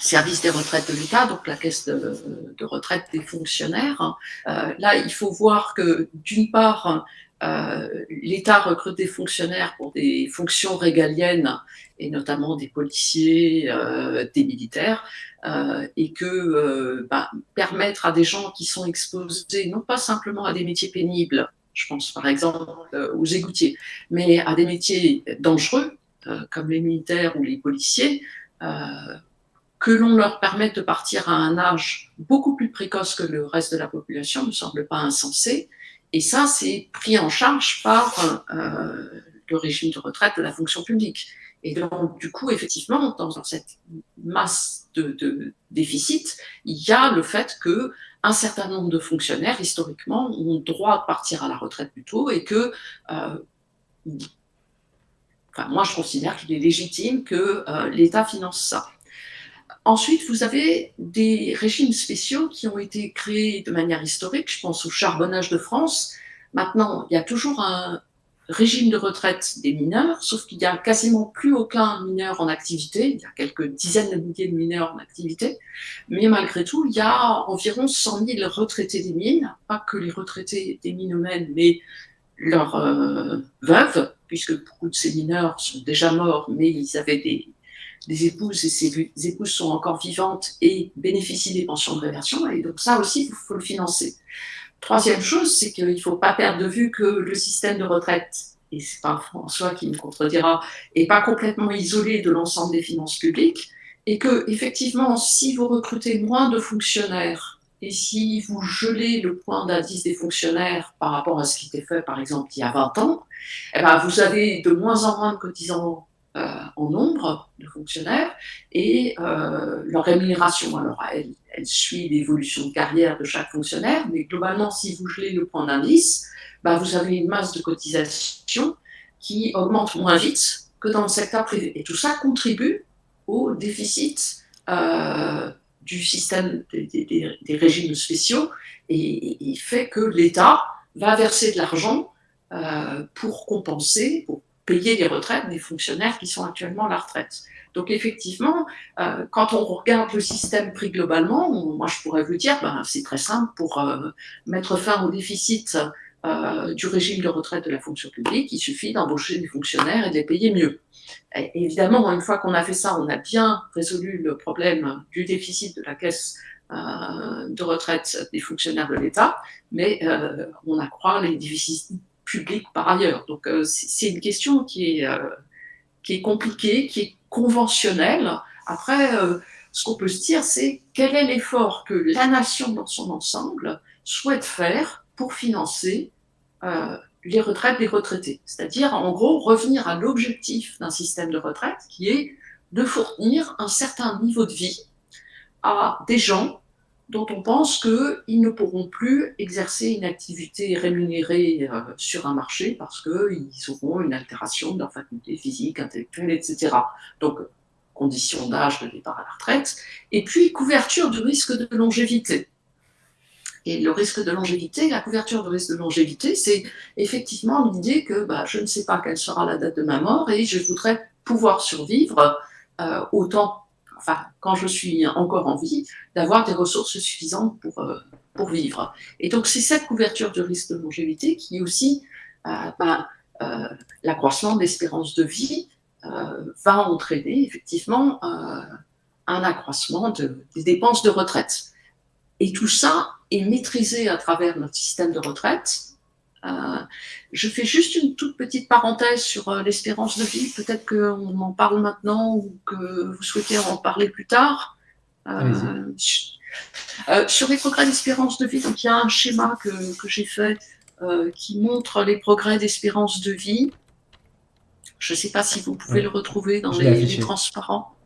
service des retraites de l'État, donc la caisse de, retraite des fonctionnaires. Euh, là, il faut voir que, d'une part, euh, l'État recrute des fonctionnaires pour des fonctions régaliennes, et notamment des policiers, euh, des militaires, et que bah, permettre à des gens qui sont exposés non pas simplement à des métiers pénibles, je pense par exemple aux égoutiers, mais à des métiers dangereux, comme les militaires ou les policiers, euh, que l'on leur permette de partir à un âge beaucoup plus précoce que le reste de la population ne semble pas insensé. Et ça, c'est pris en charge par euh, le régime de retraite de la fonction publique. Et donc, du coup, effectivement, dans, cette masse de, déficit, il y a le fait que un certain nombre de fonctionnaires, historiquement, ont droit de partir à la retraite plus tôt et que, euh, enfin, moi, je considère qu'il est légitime que euh, l'État finance ça. Ensuite, vous avez des régimes spéciaux qui ont été créés de manière historique. Je pense au charbonnage de France. Maintenant, il y a toujours un régime de retraite des mineurs, sauf qu'il n'y a quasiment plus aucun mineur en activité. Il y a quelques dizaines de milliers de mineurs en activité. Mais malgré tout, il y a environ 100 000 retraités des mines. Pas que les retraités des mines humaines, mais leurs euh, veuves, puisque beaucoup de ces mineurs sont déjà morts, mais ils avaient des épouses et ces épouses sont encore vivantes et bénéficient des pensions de réversion. Et donc ça aussi, il faut le financer. Troisième chose, c'est qu'il ne faut pas perdre de vue que le système de retraite, et c'est pas François qui me contredira, n'est pas complètement isolé de l'ensemble des finances publiques, et que effectivement, si vous recrutez moins de fonctionnaires et si vous gelez le point d'indice des fonctionnaires par rapport à ce qui était fait, par exemple, il y a 20 ans, eh ben, vous avez de moins en moins de cotisants euh, en nombre de fonctionnaires et euh, leur rémunération. Alors, elle, suit l'évolution de carrière de chaque fonctionnaire, mais globalement, si vous gelez le point d'indice, bah, vous avez une masse de cotisation qui augmente moins vite que dans le secteur privé. Et tout ça contribue au déficit euh, du système des, régimes spéciaux et, fait que l'État va verser de l'argent pour compenser, pour payer les retraites des fonctionnaires qui sont actuellement à la retraite. Donc effectivement, euh, quand on regarde le système pris globalement, moi je pourrais vous dire, ben, c'est très simple, pour euh, mettre fin au déficit euh, du régime de retraite de la fonction publique, il suffit d'embaucher des fonctionnaires et de les payer mieux. Évidemment, une fois qu'on a fait ça, on a bien résolu le problème du déficit de la caisse de retraite des fonctionnaires de l'État, mais on accroît les déficits public par ailleurs. Donc euh, c'est une question qui est, euh, qui est compliquée, qui est conventionnelle. Après, euh, ce qu'on peut se dire, c'est quel est l'effort que la nation dans son ensemble souhaite faire pour financer les retraites des retraités. C'est-à-dire, en gros, revenir à l'objectif d'un système de retraite qui est de fournir un certain niveau de vie à des gens dont on pense qu'ils ne pourront plus exercer une activité rémunérée euh, sur un marché parce qu'ils auront une altération de leur faculté physique, intellectuelle, etc. Donc, condition d'âge de départ à la retraite, et puis couverture du risque de longévité. Et le risque de longévité, la couverture du risque de longévité, c'est effectivement l'idée que bah, je ne sais pas quelle sera la date de ma mort et je voudrais pouvoir survivre euh, autant enfin, quand je suis encore en vie, d'avoir des ressources suffisantes pour, euh, pour vivre. Et donc, c'est cette couverture du risque de longévité qui aussi, euh, ben, euh, l'accroissement d'espérance de vie va entraîner effectivement un accroissement des dépenses de retraite. Et tout ça est maîtrisé à travers notre système de retraite euh, je fais juste une toute petite parenthèse sur euh, l'espérance de vie. Peut-être qu'on en parle maintenant ou que vous souhaitez en parler plus tard. Euh, sur les progrès d'espérance de vie, donc il y a un schéma que, j'ai fait qui montre les progrès d'espérance de vie. Je ne sais pas si vous pouvez le retrouver dans les, transparents.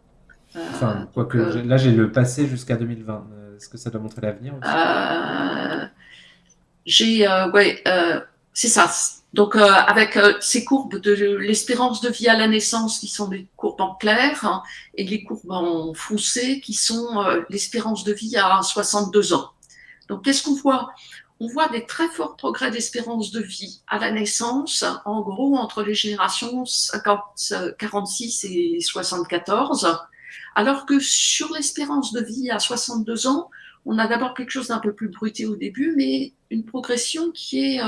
enfin, quoique, là j'ai le passé jusqu'à 2020. Est-ce que ça doit montrer l'avenir J'ai, ouais, c'est ça. Donc, euh, avec euh, ces courbes de l'espérance de vie à la naissance qui sont des courbes en clair hein, et les courbes en foncé qui sont euh, l'espérance de vie à 62 ans. Donc, qu'est-ce qu'on voit? On voit des très forts progrès d'espérance de vie à la naissance, en gros, entre les générations 50, 46 et 74, alors que sur l'espérance de vie à 62 ans, on a d'abord quelque chose d'un peu plus bruité au début, mais une progression qui est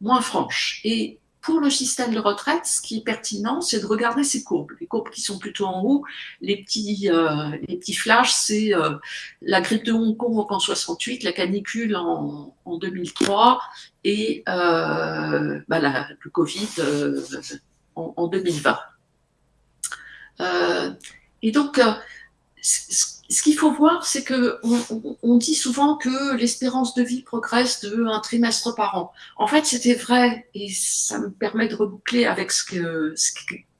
moins franche. Et pour le système de retraite, ce qui est pertinent, c'est de regarder ces courbes. Les courbes qui sont plutôt en haut, les petits, euh, les petits flashs, c'est euh, la grippe de Hong Kong en 68, la canicule en, en 2003 et euh, bah, le Covid en, 2020. Et donc, ce qu'il faut voir, c'est que on, dit souvent que l'espérance de vie progresse de un trimestre par an. En fait, c'était vrai, et ça me permet de reboucler avec ce que,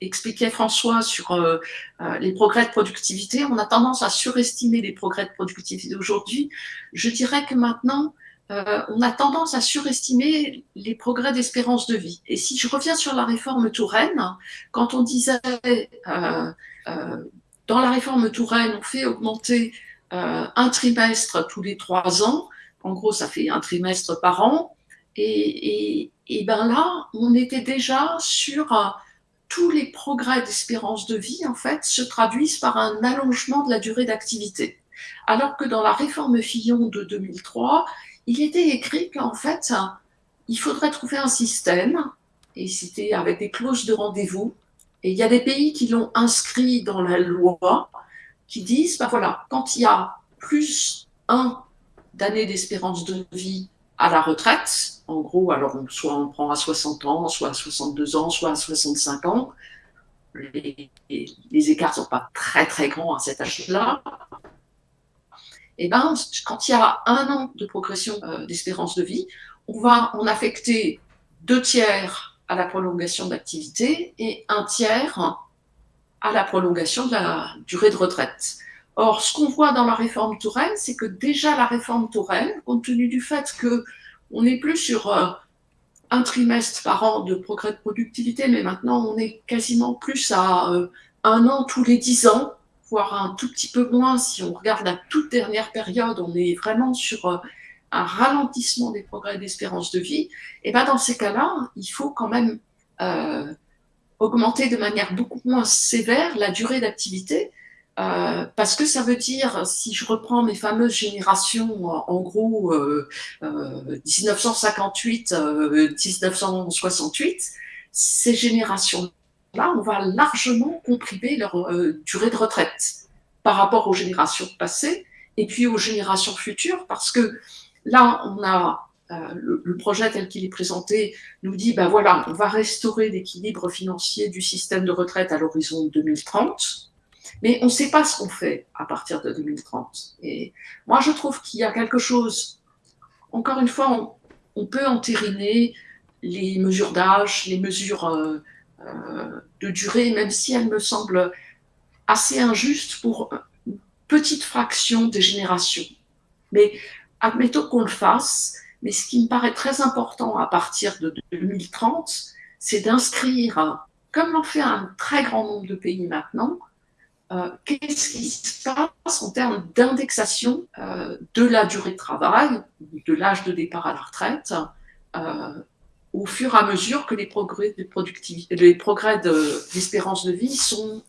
expliquait François sur euh, euh, les progrès de productivité. On a tendance à surestimer les progrès de productivité aujourd'hui. Je dirais que maintenant, euh, on a tendance à surestimer les progrès d'espérance de vie. Et si je reviens sur la réforme Touraine, quand on disait dans la réforme Touraine, on fait augmenter euh, un trimestre tous les trois ans. En gros, ça fait un trimestre par an. Et, et, ben là, on était déjà sur euh, tous les progrès d'espérance de vie, en fait, se traduisent par un allongement de la durée d'activité. Alors que dans la réforme Fillon de 2003, il était écrit qu'en fait, il faudrait trouver un système, et c'était avec des clauses de rendez-vous, et il y a des pays qui l'ont inscrit dans la loi, qui disent, ben voilà, quand il y a plus un d'années d'espérance de vie à la retraite, en gros, alors soit on prend à 60 ans, soit à 62 ans, soit à 65 ans, les, écarts ne sont pas très très grands à cet âge-là, et ben, quand il y a un an de progression euh, d'espérance de vie, on va en affecter deux tiers à la prolongation d'activité et un tiers à la prolongation de la durée de retraite. Or, ce qu'on voit dans la réforme Touraine, c'est que déjà la réforme Touraine, compte tenu du fait que on n'est plus sur euh, un trimestre par an de progrès de productivité, mais maintenant on est quasiment plus à euh, un an tous les dix ans, voire un tout petit peu moins si on regarde la toute dernière période, on est vraiment sur euh, un ralentissement des progrès d'espérance de vie, et ben dans ces cas-là, il faut quand même euh, augmenter de manière beaucoup moins sévère la durée d'activité, euh, parce que ça veut dire, si je reprends mes fameuses générations, en gros, 1958-1968, euh, ces générations-là, on va largement comprimer leur durée de retraite par rapport aux générations passées et puis aux générations futures, parce que Là, on a euh, le, projet tel qu'il est présenté nous dit, ben voilà, on va restaurer l'équilibre financier du système de retraite à l'horizon 2030, mais on ne sait pas ce qu'on fait à partir de 2030. Et moi, je trouve qu'il y a quelque chose, encore une fois, on, peut entériner les mesures d'âge, les mesures euh, euh, de durée, même si elles me semblent assez injustes pour une petite fraction des générations. Mais admettons qu'on le fasse, mais ce qui me paraît très important à partir de 2030, c'est d'inscrire, comme l'ont fait un très grand nombre de pays maintenant, euh, qu'est-ce qui se passe en termes d'indexation euh, de la durée de travail, de l'âge de départ à la retraite, euh, au fur et à mesure que les progrès de les progrès d'espérance de, de, vie sont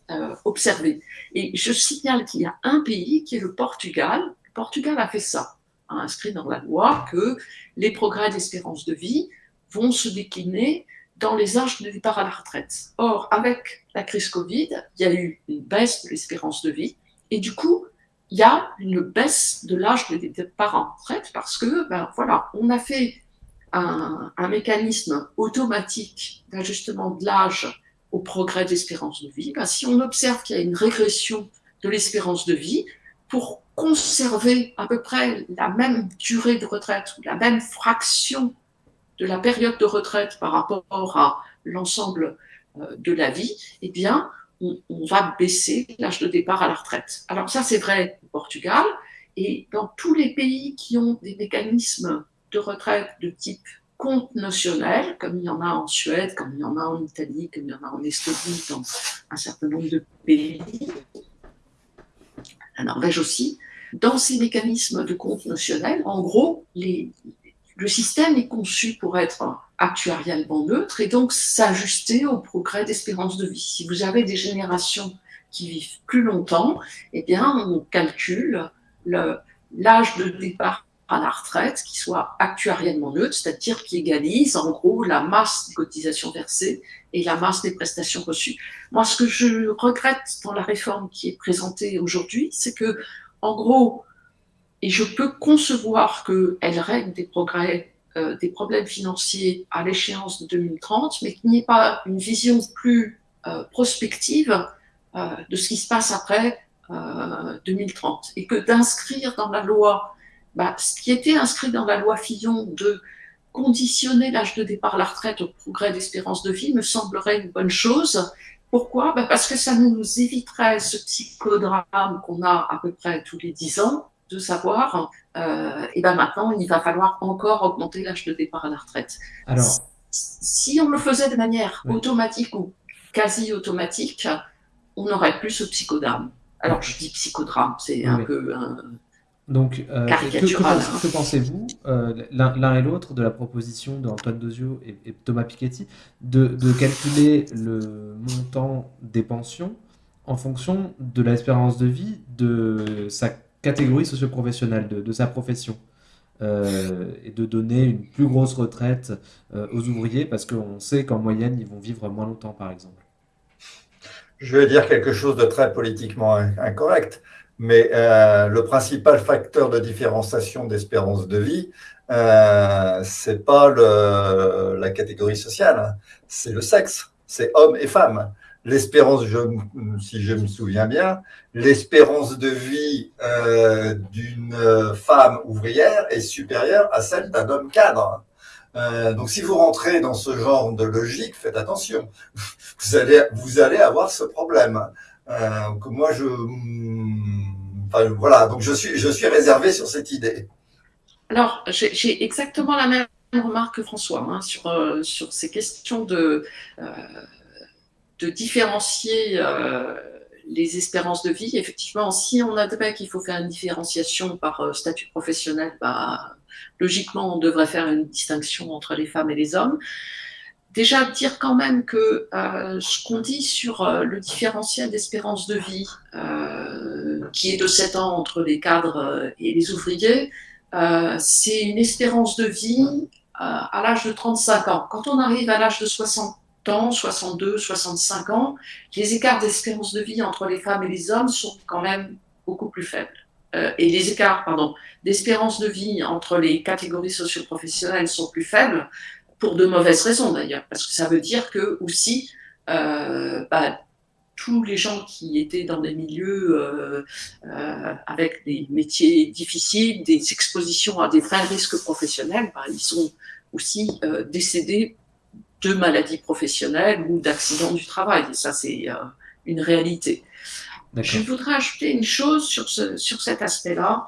observés. Et je signale qu'il y a un pays qui est le Portugal. Le Portugal a fait ça a inscrit dans la loi que les progrès d'espérance de vie vont se décliner dans les âges de départ à la retraite. Or, avec la crise Covid, il y a eu une baisse de l'espérance de vie et du coup, il y a une baisse de l'âge de départ en retraite parce que, ben voilà, on a fait un, mécanisme automatique d'ajustement de l'âge au progrès d'espérance de vie. Ben, si on observe qu'il y a une régression de l'espérance de vie, pour conserver à peu près la même durée de retraite ou la même fraction de la période de retraite par rapport à l'ensemble euh, de la vie, eh bien, on, va baisser l'âge de départ à la retraite. Alors ça, c'est vrai au Portugal, et dans tous les pays qui ont des mécanismes de retraite de type compte notionnel, comme il y en a en Suède, comme il y en a en Italie, comme il y en a en Estonie, dans un certain nombre de pays, la Norvège aussi, dans ces mécanismes de compte notionnel, en gros, le système est conçu pour être actuariellement neutre et donc s'ajuster au progrès d'espérance de vie. Si vous avez des générations qui vivent plus longtemps, eh bien, on calcule l'âge de départ à la retraite qui soit actuariellement neutre, c'est-à-dire qui égalise en gros la masse des cotisations versées et la masse des prestations reçues. Moi, ce que je regrette dans la réforme qui est présentée aujourd'hui, c'est que, en gros, et je peux concevoir qu'elle règle des progrès, euh, des problèmes financiers à l'échéance de 2030, mais qu'il n'y ait pas une vision plus euh, prospective euh, de ce qui se passe après 2030 et que d'inscrire dans la loi bah, ce qui était inscrit dans la loi Fillon de conditionner l'âge de départ à la retraite au progrès d'espérance de vie me semblerait une bonne chose. Pourquoi? Bah, Parce que ça nous éviterait ce psychodrame qu'on a à peu près tous les 10 ans, de savoir, euh, et ben maintenant, il va falloir encore augmenter l'âge de départ à la retraite. Alors, si on le faisait de manière automatique ou quasi automatique, on n'aurait plus ce psychodrame. Alors, je dis psychodrame, c'est un peu un, donc, euh, que, pensez-vous, euh, l'un et l'autre, de la proposition d'Antoine Dozio et, Thomas Piketty de, calculer le montant des pensions en fonction de l'espérance de vie de sa catégorie socio-professionnelle, de, sa profession euh, et de donner une plus grosse retraite aux ouvriers parce qu'on sait qu'en moyenne, ils vont vivre moins longtemps, par exemple. Je vais dire quelque chose de très politiquement incorrect mais euh, le principal facteur de différenciation d'espérance de vie, euh, c'est pas le, la catégorie sociale, hein. c'est le sexe, c'est homme et femme. L'espérance, si je me souviens bien, l'espérance de vie euh, d'une femme ouvrière est supérieure à celle d'un homme cadre. Euh, donc, si vous rentrez dans ce genre de logique, faites attention. Vous allez, vous allez avoir ce problème. Euh, que moi, je, enfin, voilà, donc je suis, je suis réservé sur cette idée. Alors, j'ai exactement la même remarque que François hein, sur, euh, sur ces questions de, euh, de différencier euh, les espérances de vie. Effectivement, si on admet qu'il faut faire une différenciation par statut professionnel, bah, logiquement, on devrait faire une distinction entre les femmes et les hommes. Déjà, dire quand même que euh, ce qu'on dit sur euh, le différentiel d'espérance de vie, euh, qui est de 7 ans entre les cadres et les ouvriers, c'est une espérance de vie à l'âge de 35 ans. Quand on arrive à l'âge de 60 ans, 62, 65 ans, les écarts d'espérance de vie entre les femmes et les hommes sont quand même beaucoup plus faibles. et les écarts pardon, d'espérance de vie entre les catégories socio-professionnelles sont plus faibles, pour de mauvaises raisons d'ailleurs, parce que ça veut dire que aussi, euh, bah, tous les gens qui étaient dans des milieux euh, euh, avec des métiers difficiles, des expositions à des vrais risques professionnels, bah, ils sont aussi décédés de maladies professionnelles ou d'accidents du travail. Et ça, c'est une réalité. Je voudrais ajouter une chose sur, ce, sur cet aspect-là.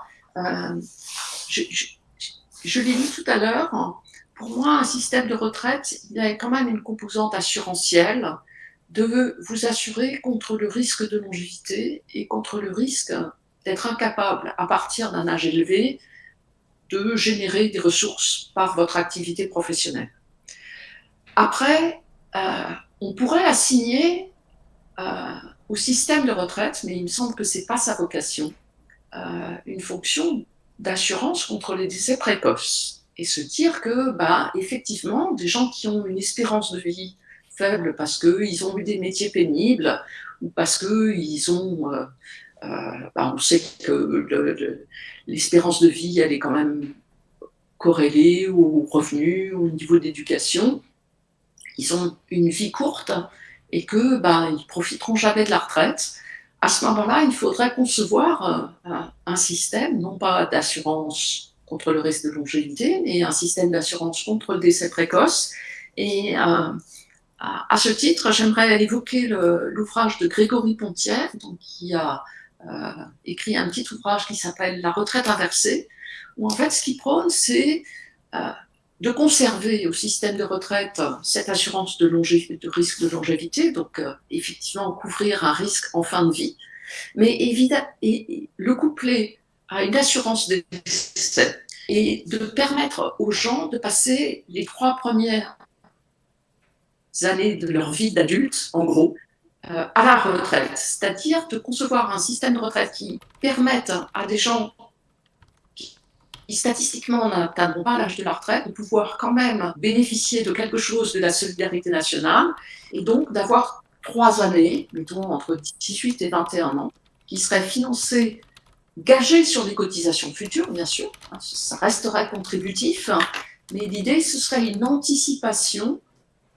je, je, je l'ai dit tout à l'heure, pour moi, un système de retraite, il y a quand même une composante assurantielle de vous assurer contre le risque de longévité et contre le risque d'être incapable, à partir d'un âge élevé, de générer des ressources par votre activité professionnelle. Après, euh, on pourrait assigner euh, au système de retraite, mais il me semble que ce n'est pas sa vocation, euh, une fonction d'assurance contre les décès précoces et se dire que, bah, effectivement, des gens qui ont une espérance de vie faible parce qu'ils ont eu des métiers pénibles ou parce qu'ils ont. Euh, euh, bah, on sait que l'espérance de vie, elle est quand même corrélée aux revenus, au niveau d'éducation. Ils ont une vie courte et que bah, ils profiteront jamais de la retraite. À ce moment-là, il faudrait concevoir euh, un système, non pas d'assurance contre le risque de longévité et un système d'assurance contre le décès précoce. Et euh, à, ce titre, j'aimerais évoquer l'ouvrage de Grégory Pontière, qui a euh, écrit un petit ouvrage qui s'appelle La retraite inversée, où en fait ce qu'il prône, c'est euh, de conserver au système de retraite cette assurance de, de risque de longévité, donc effectivement couvrir un risque en fin de vie, mais évidemment, le coupler à une assurance décès et de permettre aux gens de passer les trois premières années de leur vie d'adulte, en gros, euh, à la retraite. C'est-à-dire de concevoir un système de retraite qui permette à des gens qui, statistiquement n'atteindront pas l'âge de la retraite de pouvoir quand même bénéficier de quelque chose de la solidarité nationale et donc d'avoir trois années, mettons entre 18 et 21 ans, qui seraient financées gagé sur des cotisations futures, bien sûr, hein, ça resterait contributif, hein, mais l'idée, ce serait une anticipation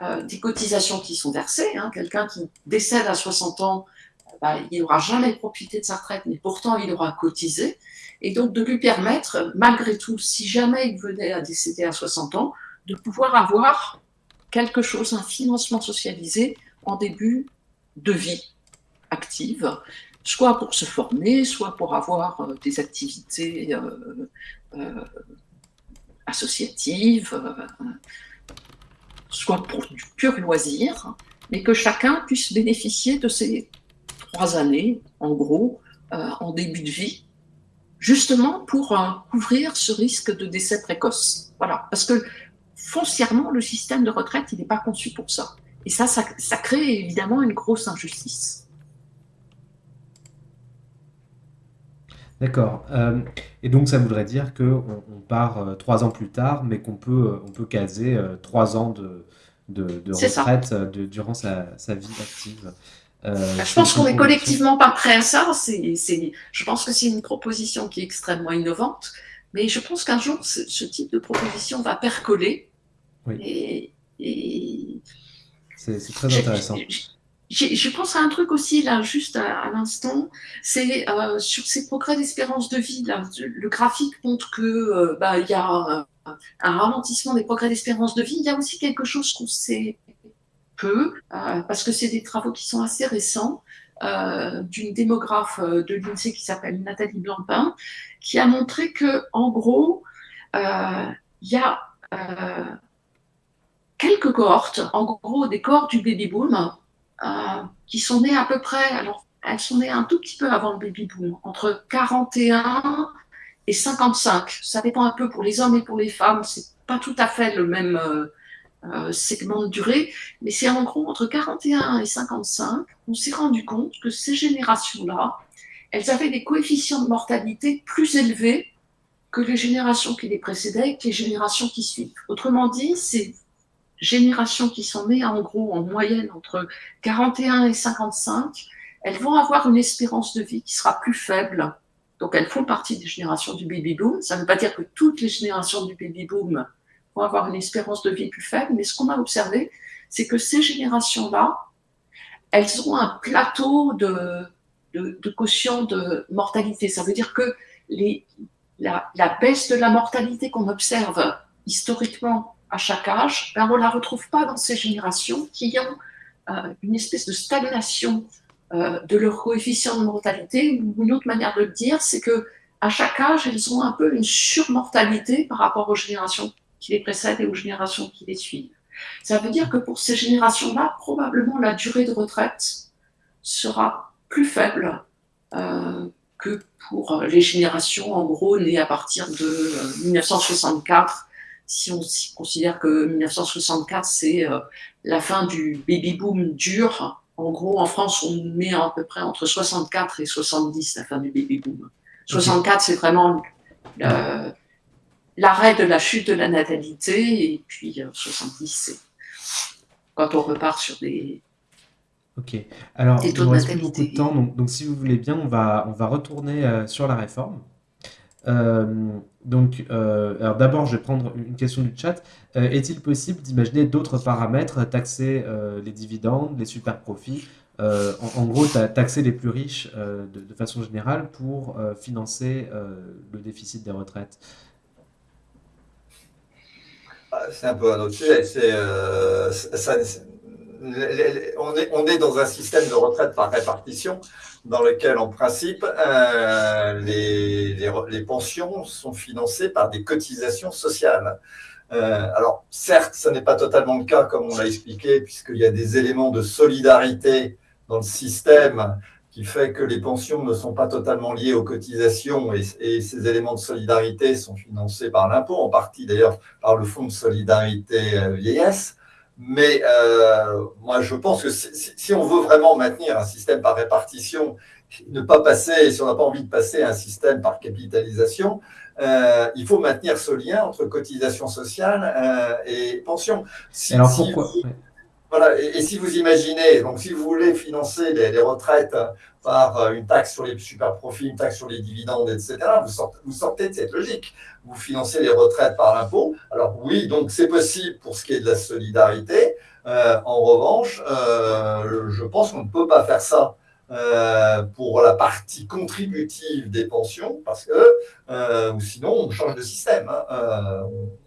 euh, des cotisations qui sont versées. Hein. Quelqu'un qui décède à 60 ans bah, il n'aura jamais profité de sa retraite, mais pourtant il aura cotisé, et donc de lui permettre, malgré tout, si jamais il venait à décéder à 60 ans, de pouvoir avoir quelque chose, un financement socialisé en début de vie active, soit pour se former, soit pour avoir euh, des activités euh, euh, associatives, soit pour du pur loisir, mais que chacun puisse bénéficier de ces trois années, en gros, en début de vie, justement pour couvrir ce risque de décès précoce. Voilà, parce que foncièrement, le système de retraite, il n'est pas conçu pour ça. Et ça, ça, crée évidemment une grosse injustice. D'accord. Euh, et donc, ça voudrait dire qu'on on part euh, trois ans plus tard, mais qu'on peut, euh, on peut caser trois ans de, de, retraite durant sa, vie active. Bah, je pense qu'on n'est collectivement pas prêt à ça. C'est, je pense que c'est une proposition qui est extrêmement innovante, mais je pense qu'un jour, ce, type de proposition va percoler. Oui. et c'est très intéressant. Je, pense à un truc aussi, là, juste à, l'instant, c'est euh, sur ces progrès d'espérance de vie, là, le graphique montre que euh, bah, y a un, ralentissement des progrès d'espérance de vie. Il y a aussi quelque chose qu'on sait peu, euh, parce que c'est des travaux qui sont assez récents, d'une démographe de l'INSEE qui s'appelle Nathalie Blancpain, qui a montré que, en gros, il y a quelques cohortes, en gros des cohortes du baby boom, euh, qui sont nées à peu près, alors elles sont nées un tout petit peu avant le baby boom, entre 41 et 55. Ça dépend un peu pour les hommes et pour les femmes, c'est pas tout à fait le même euh, euh, segment de durée, mais c'est en gros entre 41 et 55. On s'est rendu compte que ces générations-là, elles avaient des coefficients de mortalité plus élevés que les générations qui les précédaient et que les générations qui suivent. Autrement dit, c'est générations qui sont nées en gros en moyenne entre 41 et 55, elles vont avoir une espérance de vie qui sera plus faible. Donc elles font partie des générations du baby boom. Ça ne veut pas dire que toutes les générations du baby boom vont avoir une espérance de vie plus faible, mais ce qu'on a observé, c'est que ces générations-là, elles ont un plateau de, de, de, quotient de mortalité. Ça veut dire que les, la, la baisse de la mortalité qu'on observe historiquement à chaque âge, ben on ne la retrouve pas dans ces générations qui ont euh, une espèce de stagnation euh, de leur coefficient de mortalité. Une autre manière de le dire, c'est que à chaque âge, elles ont un peu une surmortalité par rapport aux générations qui les précèdent et aux générations qui les suivent. Ça veut dire que pour ces générations-là, probablement la durée de retraite sera plus faible euh, que pour les générations, en gros, nées à partir de 1964 si on considère que 1964, c'est euh, la fin du baby boom dur, en gros, en France, on met à peu près entre 64 et 70 la fin du baby boom. 64, c'est vraiment l'arrêt de la chute de la natalité, et puis 70, euh, c'est quand on repart sur des, Ok. Alors, il nous reste plus beaucoup de temps, donc, donc, si vous voulez bien, on va, on va retourner euh, sur la réforme. Euh, donc, euh, alors d'abord, je vais prendre une question du chat. Euh, est-il possible d'imaginer d'autres paramètres, taxer les dividendes, les super profits, en, gros, taxer les plus riches de, façon générale pour financer le déficit des retraites? Ah, C'est un peu un autre sujet. On, est, dans un système de retraite par répartition dans lequel, en principe, euh, les, les, les, pensions sont financées par des cotisations sociales. Euh, alors, certes, ce n'est pas totalement le cas, comme on l'a expliqué, puisqu'il y a des éléments de solidarité dans le système qui fait que les pensions ne sont pas totalement liées aux cotisations et, et ces éléments de solidarité sont financés par l'impôt, en partie d'ailleurs par le Fonds de solidarité euh, vieillesse. Mais euh, moi, je pense que si, on veut vraiment maintenir un système par répartition, ne pas passer, si on n'a pas envie de passer à un système par capitalisation, euh, il faut maintenir ce lien entre cotisation sociale euh, et pension. Alors pourquoi? Voilà, et, si vous imaginez, donc si vous voulez financer les, retraites par euh, une taxe sur les super profits, une taxe sur les dividendes, etc., vous sortez, vous sortez de cette logique. Vous financez les retraites par l'impôt. Alors oui, donc c'est possible pour ce qui est de la solidarité. Euh, en revanche, euh, je pense qu'on ne peut pas faire ça euh, pour la partie contributive des pensions, parce que euh, sinon on change de système. Hein. Euh,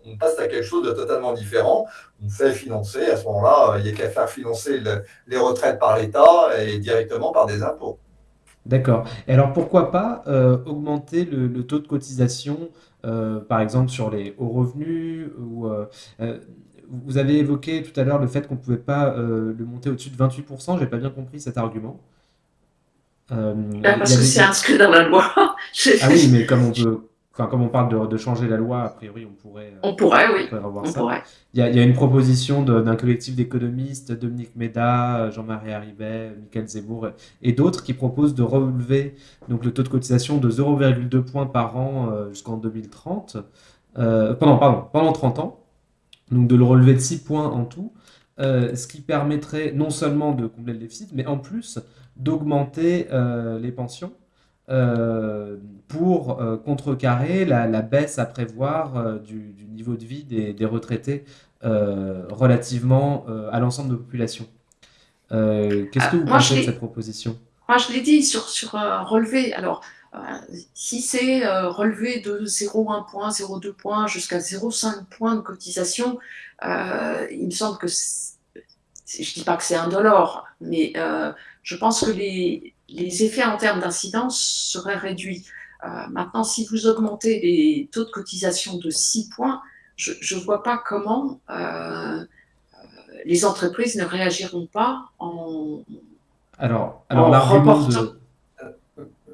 on passe à quelque chose de totalement différent. On fait financer, à ce moment-là, il n'y a qu'à faire financer les retraites par l'État et directement par des impôts. D'accord. Alors pourquoi pas augmenter le, taux de cotisation, par exemple sur les hauts revenus ou vous avez évoqué tout à l'heure le fait qu'on ne pouvait pas le monter au-dessus de 28%. Je n'ai pas bien compris cet argument. Euh, bah, parce que c'est inscrit dans la loi. ah oui, mais comme on peut, enfin comme on parle de, changer la loi, a priori on pourrait. Euh, on pourrait, oui. On, pourrait. Il, y a, une proposition d'un collectif d'économistes, Dominique Méda, Jean-Marie Arrivet, Michael Zemmour et d'autres qui proposent de relever donc le taux de cotisation de 0,2 points par an euh, jusqu'en 2030, pendant pardon pendant 30 ans, donc de le relever de 6 points en tout. ce qui permettrait non seulement de combler le déficit, mais en plus d'augmenter euh, les pensions euh, pour euh, contrecarrer la, baisse à prévoir du, niveau de vie des, retraités relativement à l'ensemble de la population. Qu'est-ce que vous pensez de cette proposition? Moi, je l'ai dit sur, sur relevé. Alors, si c'est relevé de 0,1 point, 0,2 points jusqu'à 0,5 points de cotisation, il me semble que je ne dis pas que c'est un dollar, mais je pense que les, effets en termes d'incidence seraient réduits. Euh, maintenant, si vous augmentez les taux de cotisation de 6 points, je ne vois pas comment euh, euh, les entreprises ne réagiront pas en, alors, alors reportant.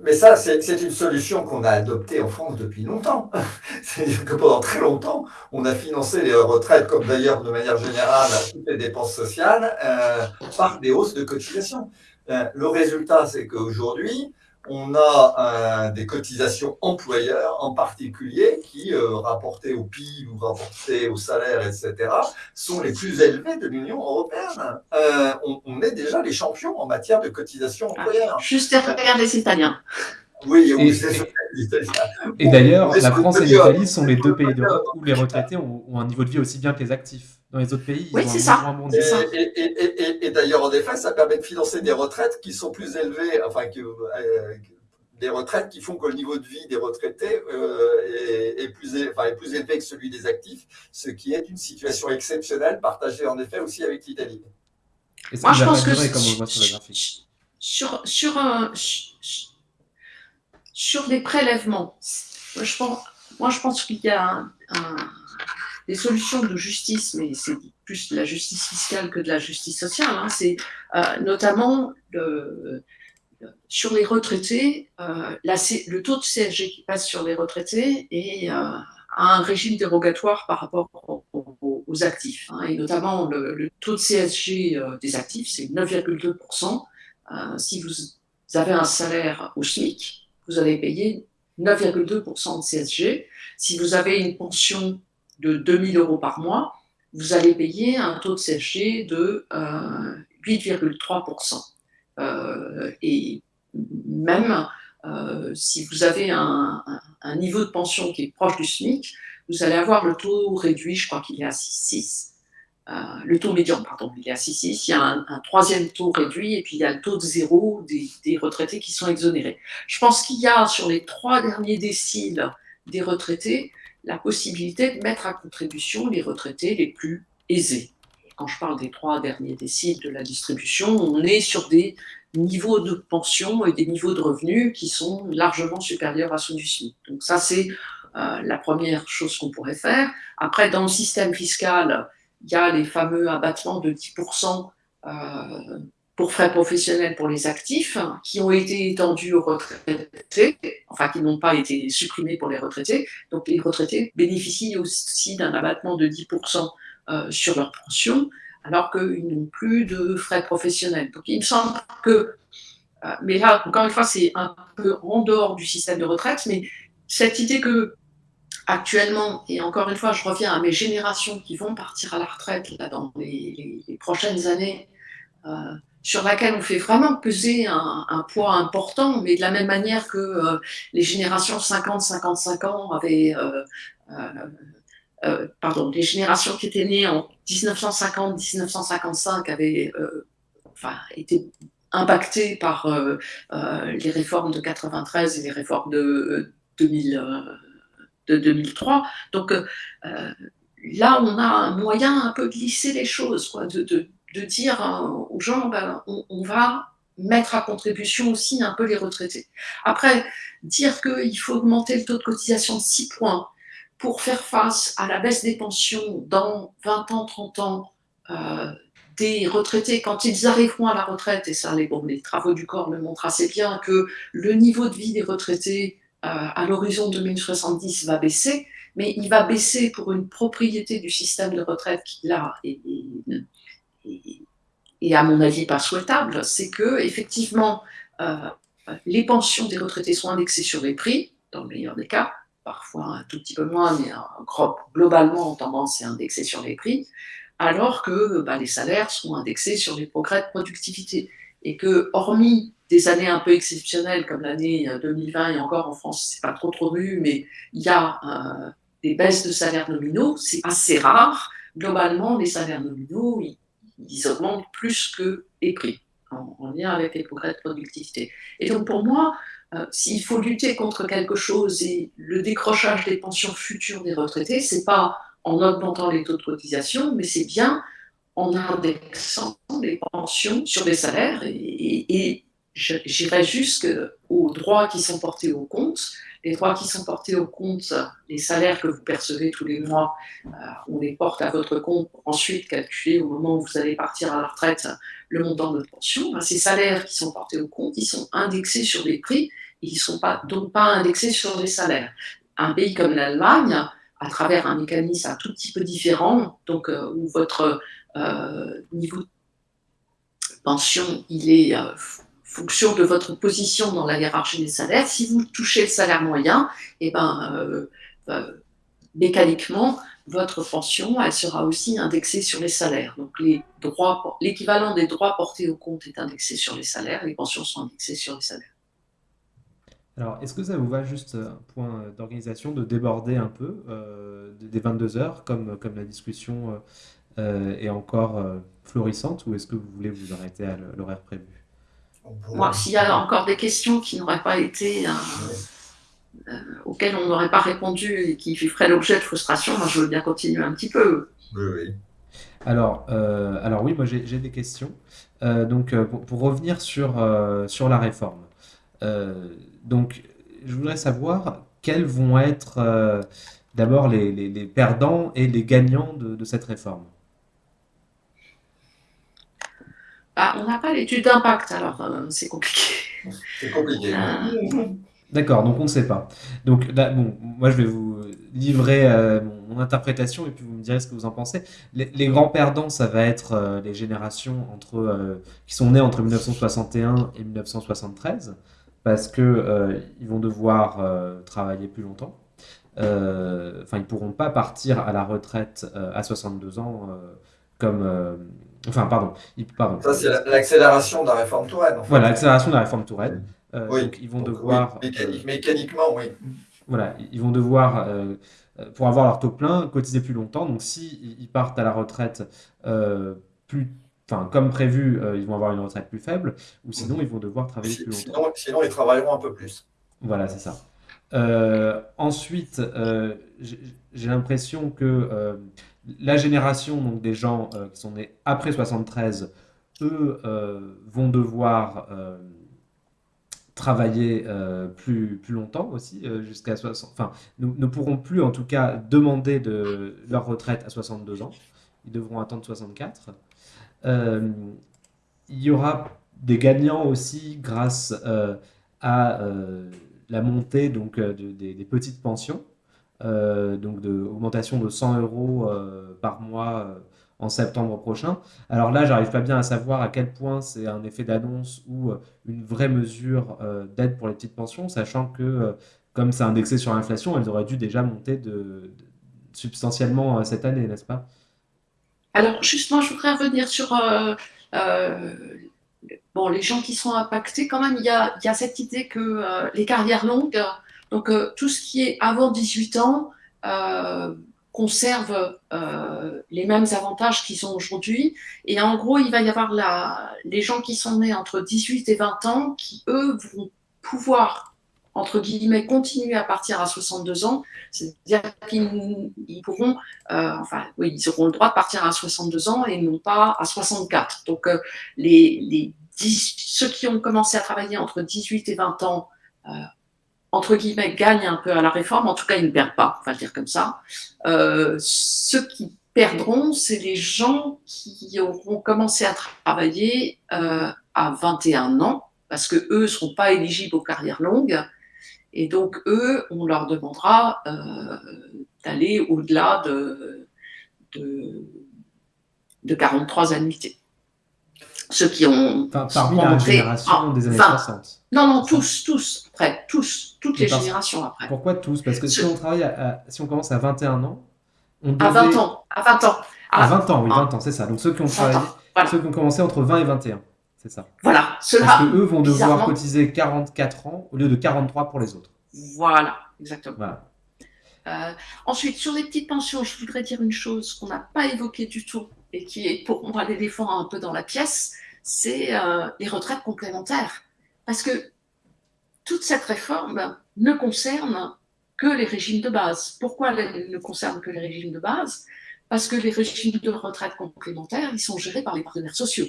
Mais ça, c'est une solution qu'on a adoptée en France depuis longtemps. C'est-à-dire que pendant très longtemps, on a financé les retraites, comme d'ailleurs de manière générale toutes les dépenses sociales, par des hausses de cotisation. Euh, le résultat, c'est qu'aujourd'hui, on a euh, des cotisations employeurs en particulier qui, euh, rapportées au PIB ou rapportées au salaire, etc., sont les plus élevées de l'Union européenne. On, est déjà les champions en matière de cotisations ah, employeurs. juste derrière les Italiens. Oui, oui, Et d'ailleurs, la France et l'Italie sont les deux pays d'Europe où les retraités ont, un niveau de vie aussi bien que les actifs. Dans les autres pays, oui, c'est ça. Et, d'ailleurs, en effet, ça permet de financer des retraites qui sont plus élevées, enfin, que, euh, des retraites qui font que le niveau de vie des retraités euh, est, plus, enfin, est plus élevé que celui des actifs, ce qui est une situation exceptionnelle, partagée en effet aussi avec l'Italie. Moi, je pense que sur, sur, un, sur les prélèvements, moi je pense, moi, je pense qu'il y a des solutions de justice, mais c'est plus de la justice fiscale que de la justice sociale. Hein. C'est euh, notamment sur les retraités, euh, le taux de CSG qui passe sur les retraités et euh, un régime dérogatoire par rapport aux, actifs. Hein. et notamment, le, taux de CSG des actifs, c'est 9,2%. si vous avez un salaire au SMIC, vous allez payer 9,2% de CSG. Si vous avez une pension de 2000 euros par mois, vous allez payer un taux de CSG de 8,3%. Euh, euh, et même euh, si vous avez un, niveau de pension qui est proche du SMIC, vous allez avoir le taux réduit, je crois qu'il est à 6,6. Euh, le taux médian, pardon, il est à 6,6, il y a un, troisième taux réduit et puis il y a le taux de zéro des, retraités qui sont exonérés. Je pense qu'il y a sur les trois derniers déciles des retraités la possibilité de mettre à contribution les retraités les plus aisés. Quand je parle des trois derniers déciles de la distribution, on est sur des niveaux de pension et des niveaux de revenus qui sont largement supérieurs à ceux du SMIC. Donc ça, c'est euh, la première chose qu'on pourrait faire. Après, dans le système fiscal, il y a les fameux abattements de 10% euh, pour frais professionnels pour les actifs, qui ont été étendus aux retraités, enfin qui n'ont pas été supprimés pour les retraités. Donc les retraités bénéficient aussi d'un abattement de 10% euh, sur leur pension, alors qu'ils n'ont plus de frais professionnels. Donc il me semble que, euh, mais là, encore une fois, c'est un peu en dehors du système de retraite, mais cette idée que actuellement, et encore une fois, je reviens à mes générations qui vont partir à la retraite là, dans les, prochaines années, euh, sur laquelle on fait vraiment peser un, poids important, mais de la même manière que euh, les générations 50-55 ans avaient... Euh, pardon, les générations qui étaient nées en 1950-1955 avaient enfin, été impactés par les réformes de 93 et les réformes de, 2003. Donc là, on a un moyen un peu de lisser les choses, quoi, de, dire aux gens, ben, on, va mettre à contribution aussi un peu les retraités. Après, dire qu'il faut augmenter le taux de cotisation de 6 points pour faire face à la baisse des pensions dans 20 ans, 30 ans, euh, des retraités, quand ils arriveront à la retraite, et ça, les, bon, les travaux du corps le montrent assez bien, que le niveau de vie des retraités euh, à l'horizon 2070 va baisser, mais il va baisser pour une propriété du système de retraite qui, là, est, et à mon avis pas souhaitable, c'est que effectivement euh, les pensions des retraités sont indexées sur les prix, dans le meilleur des cas, parfois un tout petit peu moins, mais globalement en tendance est indexé sur les prix, alors que bah, les salaires sont indexés sur les progrès de productivité. Et que, hormis des années un peu exceptionnelles comme l'année 2020 et encore en France, c'est pas trop trop vu, mais il y a euh, des baisses de salaires nominaux, c'est assez rare. Globalement, les salaires nominaux, ils augmentent plus que les prix, en, lien avec les progrès de productivité. Et donc pour moi, euh, s'il faut lutter contre quelque chose et le décrochage des pensions futures des retraités, c'est pas en augmentant les taux de cotisation, mais c'est bien en indexant les pensions sur les salaires et, j'irai jusqu'aux droits qui sont portés au compte les droits qui sont portés au compte, les salaires que vous percevez tous les mois, euh, on les porte à votre compte ensuite calculer au moment où vous allez partir à la retraite le montant de votre pension. Ben, ces salaires qui sont portés au compte, ils sont indexés sur les prix, ils ne sont donc pas indexés sur les salaires. Un pays comme l'Allemagne, à travers un mécanisme un tout petit peu différent, donc euh, où votre euh, niveau de pension il est fonction de votre position dans la hiérarchie des salaires, si vous touchez le salaire moyen, eh ben, euh, euh, mécaniquement, votre pension, elle sera aussi indexée sur les salaires. Donc l'équivalent des droits portés au compte est indexé sur les salaires, les pensions sont indexées sur les salaires. Alors, est-ce que ça vous va juste un point d'organisation de déborder un peu euh, des 22 heures, comme, comme la discussion est encore florissante, ou est-ce que vous voulez vous arrêter à l'horaire prévu? Moi, s'il y a encore des questions qui n'auraient pas été, euh, euh, auxquelles on n'aurait pas répondu et qui feraient l'objet de frustration, moi, je veux bien continuer un petit peu. Oui, oui. Alors, euh, alors oui, moi j'ai des questions. donc, pour, revenir sur, sur la réforme, donc, je voudrais savoir quels vont être d'abord les, les, perdants et les gagnants de, de cette réforme. Ah, on n'a pas l'étude d'impact, alors euh, c'est compliqué. C'est compliqué. Euh, D'accord, donc on ne sait pas. Donc là, bon, moi je vais vous livrer euh, mon, interprétation et puis vous me direz ce que vous en pensez. Les, grands perdants, ça va être les générations entre, qui sont nées entre 1961 et 1973 parce que ils vont devoir travailler plus longtemps. Enfin, ils pourront pas partir à la retraite à 62 ans comme Enfin, pardon. pardon. Ça, c'est l'accélération de la réforme Touraine. Voilà, l'accélération de la réforme Touraine. Euh, oui. Donc, ils vont devoir. Oui, mécaniquement, oui. Voilà, ils vont devoir, euh, pour avoir leur taux plein, cotiser plus longtemps. Donc, s'ils ils partent à la retraite euh, plus. Enfin, comme prévu, ils vont avoir une retraite plus faible, ou sinon, ils vont devoir travailler plus longtemps. Sinon, sinon, ils travailleront un peu plus. Voilà, c'est ça. ensuite, j'ai l'impression que la génération des gens euh, qui sont nés après 73, eux euh, vont devoir euh, travailler plus, longtemps aussi, jusqu'à 60. Enfin, ne pourront plus en tout cas demander de leur retraite à 62 ans. Ils devront attendre 64. il y aura des gagnants aussi grâce à la montée donc, des petites pensions. Euh, donc de augmentation de 100 euros euh, par mois euh, en septembre prochain. Alors là, j'arrive pas bien à savoir à quel point c'est un effet d'annonce ou une vraie mesure d'aide pour les petites pensions, sachant que comme c'est indexé sur l'inflation, elles auraient dû déjà monter de, substantiellement cette année, n'est-ce pas? Alors justement, je voudrais revenir sur bon, les gens qui sont impactés. Quand même, il y a, il y a cette idée que les carrières longues donc, euh, tout ce qui est avant 18 ans, euh, conservent les mêmes avantages qu'ils ont aujourd'hui. Et en gros, il va y avoir la, les gens qui sont nés entre 18 et 20 ans qui, eux, vont pouvoir entre guillemets, continuer à partir à 62 ans, c'est-à-dire qu'ils pourront, euh, enfin, oui, ils auront le droit de partir à 62 ans et non pas à 64. Donc, euh, les, les ceux qui ont commencé à travailler entre 18 et 20 ans, euh, entre guillemets, gagnent un peu à la réforme, en tout cas, ils ne perdent pas, on va le dire comme ça. ceux qui perdront, c'est les gens qui auront commencé à travailler à 21 ans, parce que eux ne seront pas éligibles aux carrières longues, et donc, eux, on leur demandera euh, d'aller au-delà de, de, de, 43 annuités. Ceux qui ont... Enfin, parmi la génération des années 60. Non, non, tous, tous, après, tous, toutes les générations après. Pourquoi tous? Parce que si on travaille, si on commence à 21 ans, on devait... À 20 ans, à 20 ans. À, 20 ans, oui, 20 ans, c'est ça. Donc ceux qui ont travaillé, ceux qui ont commencé entre 20 et 21. C'est ça. Voilà. Cela, Parce que eux vont devoir cotiser 44 ans au lieu de 43 pour les autres. Voilà, exactement. Euh, ensuite, sur les petites pensions, je voudrais dire une chose qu'on n'a pas évoquée du tout et qui est pour moi l'éléphant un peu dans la pièce, c'est euh, les retraites complémentaires. Parce que toute cette réforme ne concerne que les régimes de base. Pourquoi elle ne concerne que les régimes de base? Parce que les régimes de retraite complémentaires, ils sont gérés par les partenaires sociaux.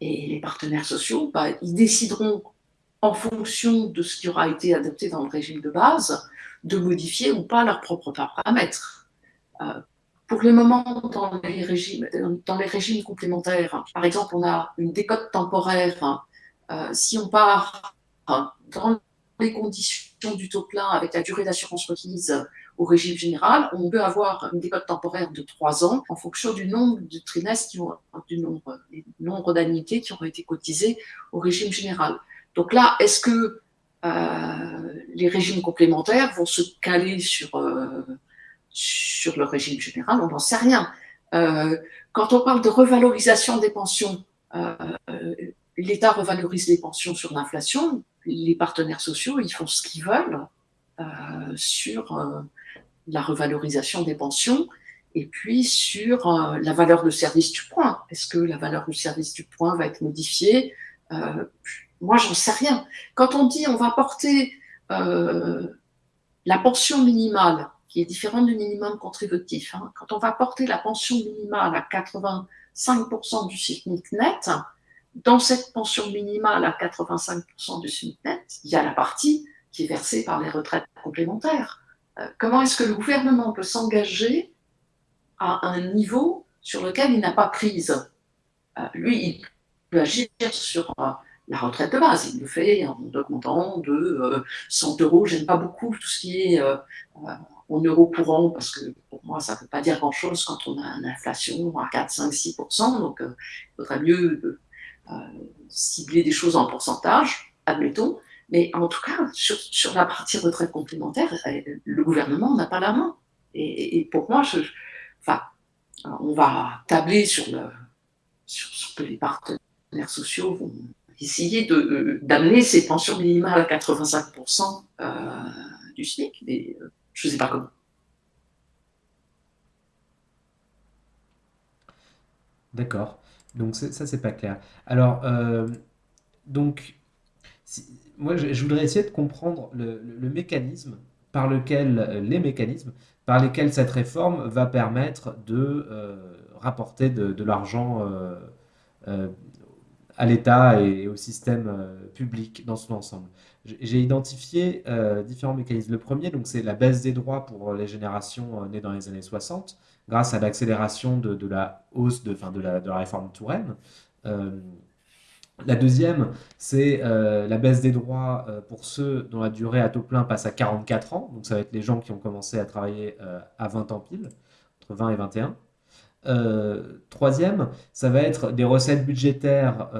Et les partenaires sociaux, bah, ils décideront, en fonction de ce qui aura été adopté dans le régime de base, de modifier ou pas leurs propres paramètres. Euh, pour le moment, dans les, régimes, complémentaires, par exemple, on a une décote temporaire. Euh, si on part dans les conditions du taux plein avec la durée d'assurance requise au régime général, on peut avoir une décote temporaire de trois ans en fonction du nombre de trimestres, qui ont, du nombre, d'annuités qui auront été cotisées au régime général. Donc là, est-ce que euh, les régimes complémentaires vont se caler sur, euh, sur le régime général? On n'en sait rien. Euh, quand on parle de revalorisation des pensions, l'État revalorise les pensions sur l'inflation, les partenaires sociaux, ils font ce qu'ils veulent sur la revalorisation des pensions, et puis sur euh, la valeur de service du point. Est-ce que la valeur du service du point va être modifiée? Euh, Moi, j'en sais rien. Quand on dit on va porter euh, la pension minimale, qui est différente du minimum contributif, hein, quand on va porter la pension minimale à 85% du SMIC net, dans cette pension minimale à 85% du SMIC il y a la partie qui est versée par les retraites complémentaires. Euh, comment est-ce que le gouvernement peut s'engager à un niveau sur lequel il n'a pas prise? Euh, Lui, il peut agir sur euh, la retraite de base. Il le fait en augmentant de 100 euros. J'aime pas beaucoup tout ce qui est en euros courants parce que pour moi, ça ne veut pas dire grand-chose quand on a une inflation à 4, 5, 6% Donc, il faudrait mieux cibler des choses en pourcentage, admettons. Mais en tout cas, sur, la partie retraite complémentaire, euh, le gouvernement n'a pas la main. Et, pour moi, enfin, on va tabler sur, le, sur ce que les partenaires sociaux vont essayer d'amener ces pensions minimales à 85% euh, du SMIC, mais euh, je ne sais pas comment. D'accord. Donc ça, c'est pas clair. Alors, donc, moi, je, voudrais essayer de comprendre le, mécanisme par lequel, euh, les mécanismes par lesquels cette réforme va permettre de euh, rapporter de, l'argent euh, à l'État et au système public dans son ensemble. J'ai identifié différents mécanismes. Le premier, c'est la baisse des droits pour les générations nées dans les années 60, grâce à l'accélération de, la hausse de, fin, de, la, de la réforme Touraine. La deuxième, c'est euh, la baisse des droits euh, pour ceux dont la durée à taux plein passe à 44 ans. Donc ça va être les gens qui ont commencé à travailler euh, à 20 ans pile, entre 20 et 21. troisième, ça va être des recettes budgétaires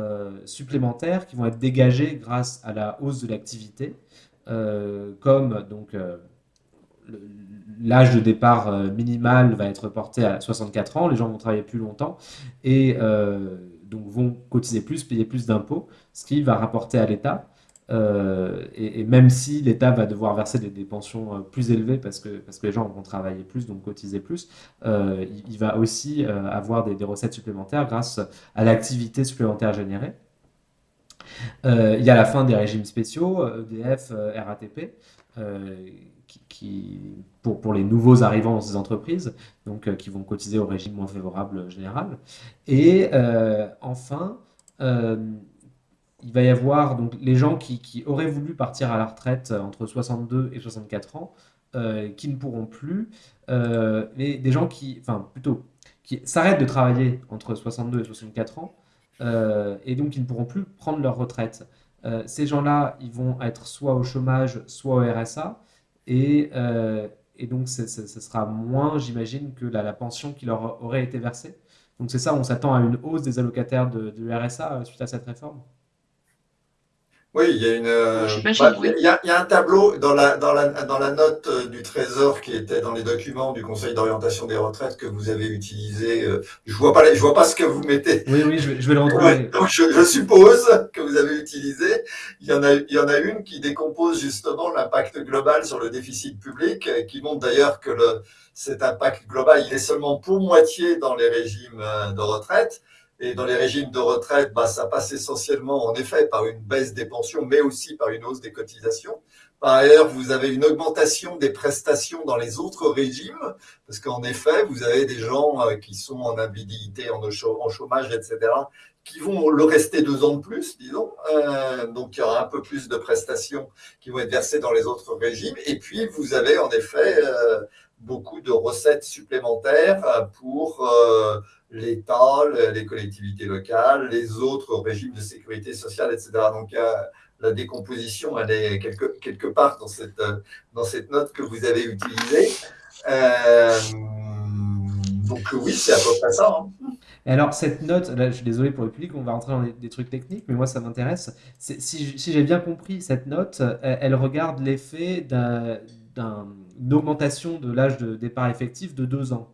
supplémentaires qui vont être dégagées grâce à la hausse de l'activité, comme donc l'âge de départ minimal va être porté à 64 ans, les gens vont travailler plus longtemps et donc vont cotiser plus, payer plus d'impôts, ce qui va rapporter à l'État et, même si l'État va devoir verser des, pensions plus élevées parce que, parce que les gens vont travailler plus, donc cotiser plus, il, va aussi avoir des, recettes supplémentaires grâce à l'activité supplémentaire générée. il y a la fin des régimes spéciaux, EDF, RATP, qui, pour, pour, les nouveaux arrivants dans ces entreprises, donc qui vont cotiser au régime moins favorable général. Et enfin, il va y avoir donc les gens qui, auraient voulu partir à la retraite entre 62 et 64 ans, euh, qui ne pourront plus, euh, mais des gens qui, enfin plutôt, qui s'arrêtent de travailler entre 62 et 64 ans, euh, et donc qui ne pourront plus prendre leur retraite. ces gens-là, ils vont être soit au chômage, soit au RSA, et, et donc ce sera moins, j'imagine, que la, pension qui leur aurait été versée. Donc c'est ça, on s'attend à une hausse des allocataires de, de RSA suite à cette réforme? Oui, il y a une. Euh, bah, il, y a, il y a un tableau dans la, dans la, dans la note euh, du Trésor qui était dans les documents du Conseil d'orientation des retraites que vous avez utilisé. Euh, je vois pas, je vois pas ce que vous mettez. Oui, oui, je vais, je vais le retrouver. donc je, je, suppose que vous avez utilisé. Il y en a, il y en a une qui décompose justement l'impact global sur le déficit public, qui montre d'ailleurs que le, cet impact global, il est seulement pour moitié dans les régimes de retraite. Et dans les régimes de retraite, bah, ça passe essentiellement, en effet, par une baisse des pensions, mais aussi par une hausse des cotisations. Par ailleurs, vous avez une augmentation des prestations dans les autres régimes, parce qu'en effet, vous avez des gens euh, qui sont en invalidité, en chômage, etc., qui vont le rester deux ans de plus, disons. Euh, donc, il y aura un peu plus de prestations qui vont être versées dans les autres régimes. Et puis, vous avez en effet euh, beaucoup de recettes supplémentaires pour l'État, les collectivités locales, les autres régimes de sécurité sociale, etc. Donc, la décomposition, elle est quelque, quelque part dans cette, dans cette note que vous avez utilisée. Euh, donc, oui, c'est à peu près ça. Hein. Alors, cette note, là, je suis désolé pour le public, on va rentrer dans des, trucs techniques, mais moi, ça m'intéresse. Si j'ai bien compris, cette note, elle, regarde l'effet d'une augmentation de l'âge de départ effectif de deux ans.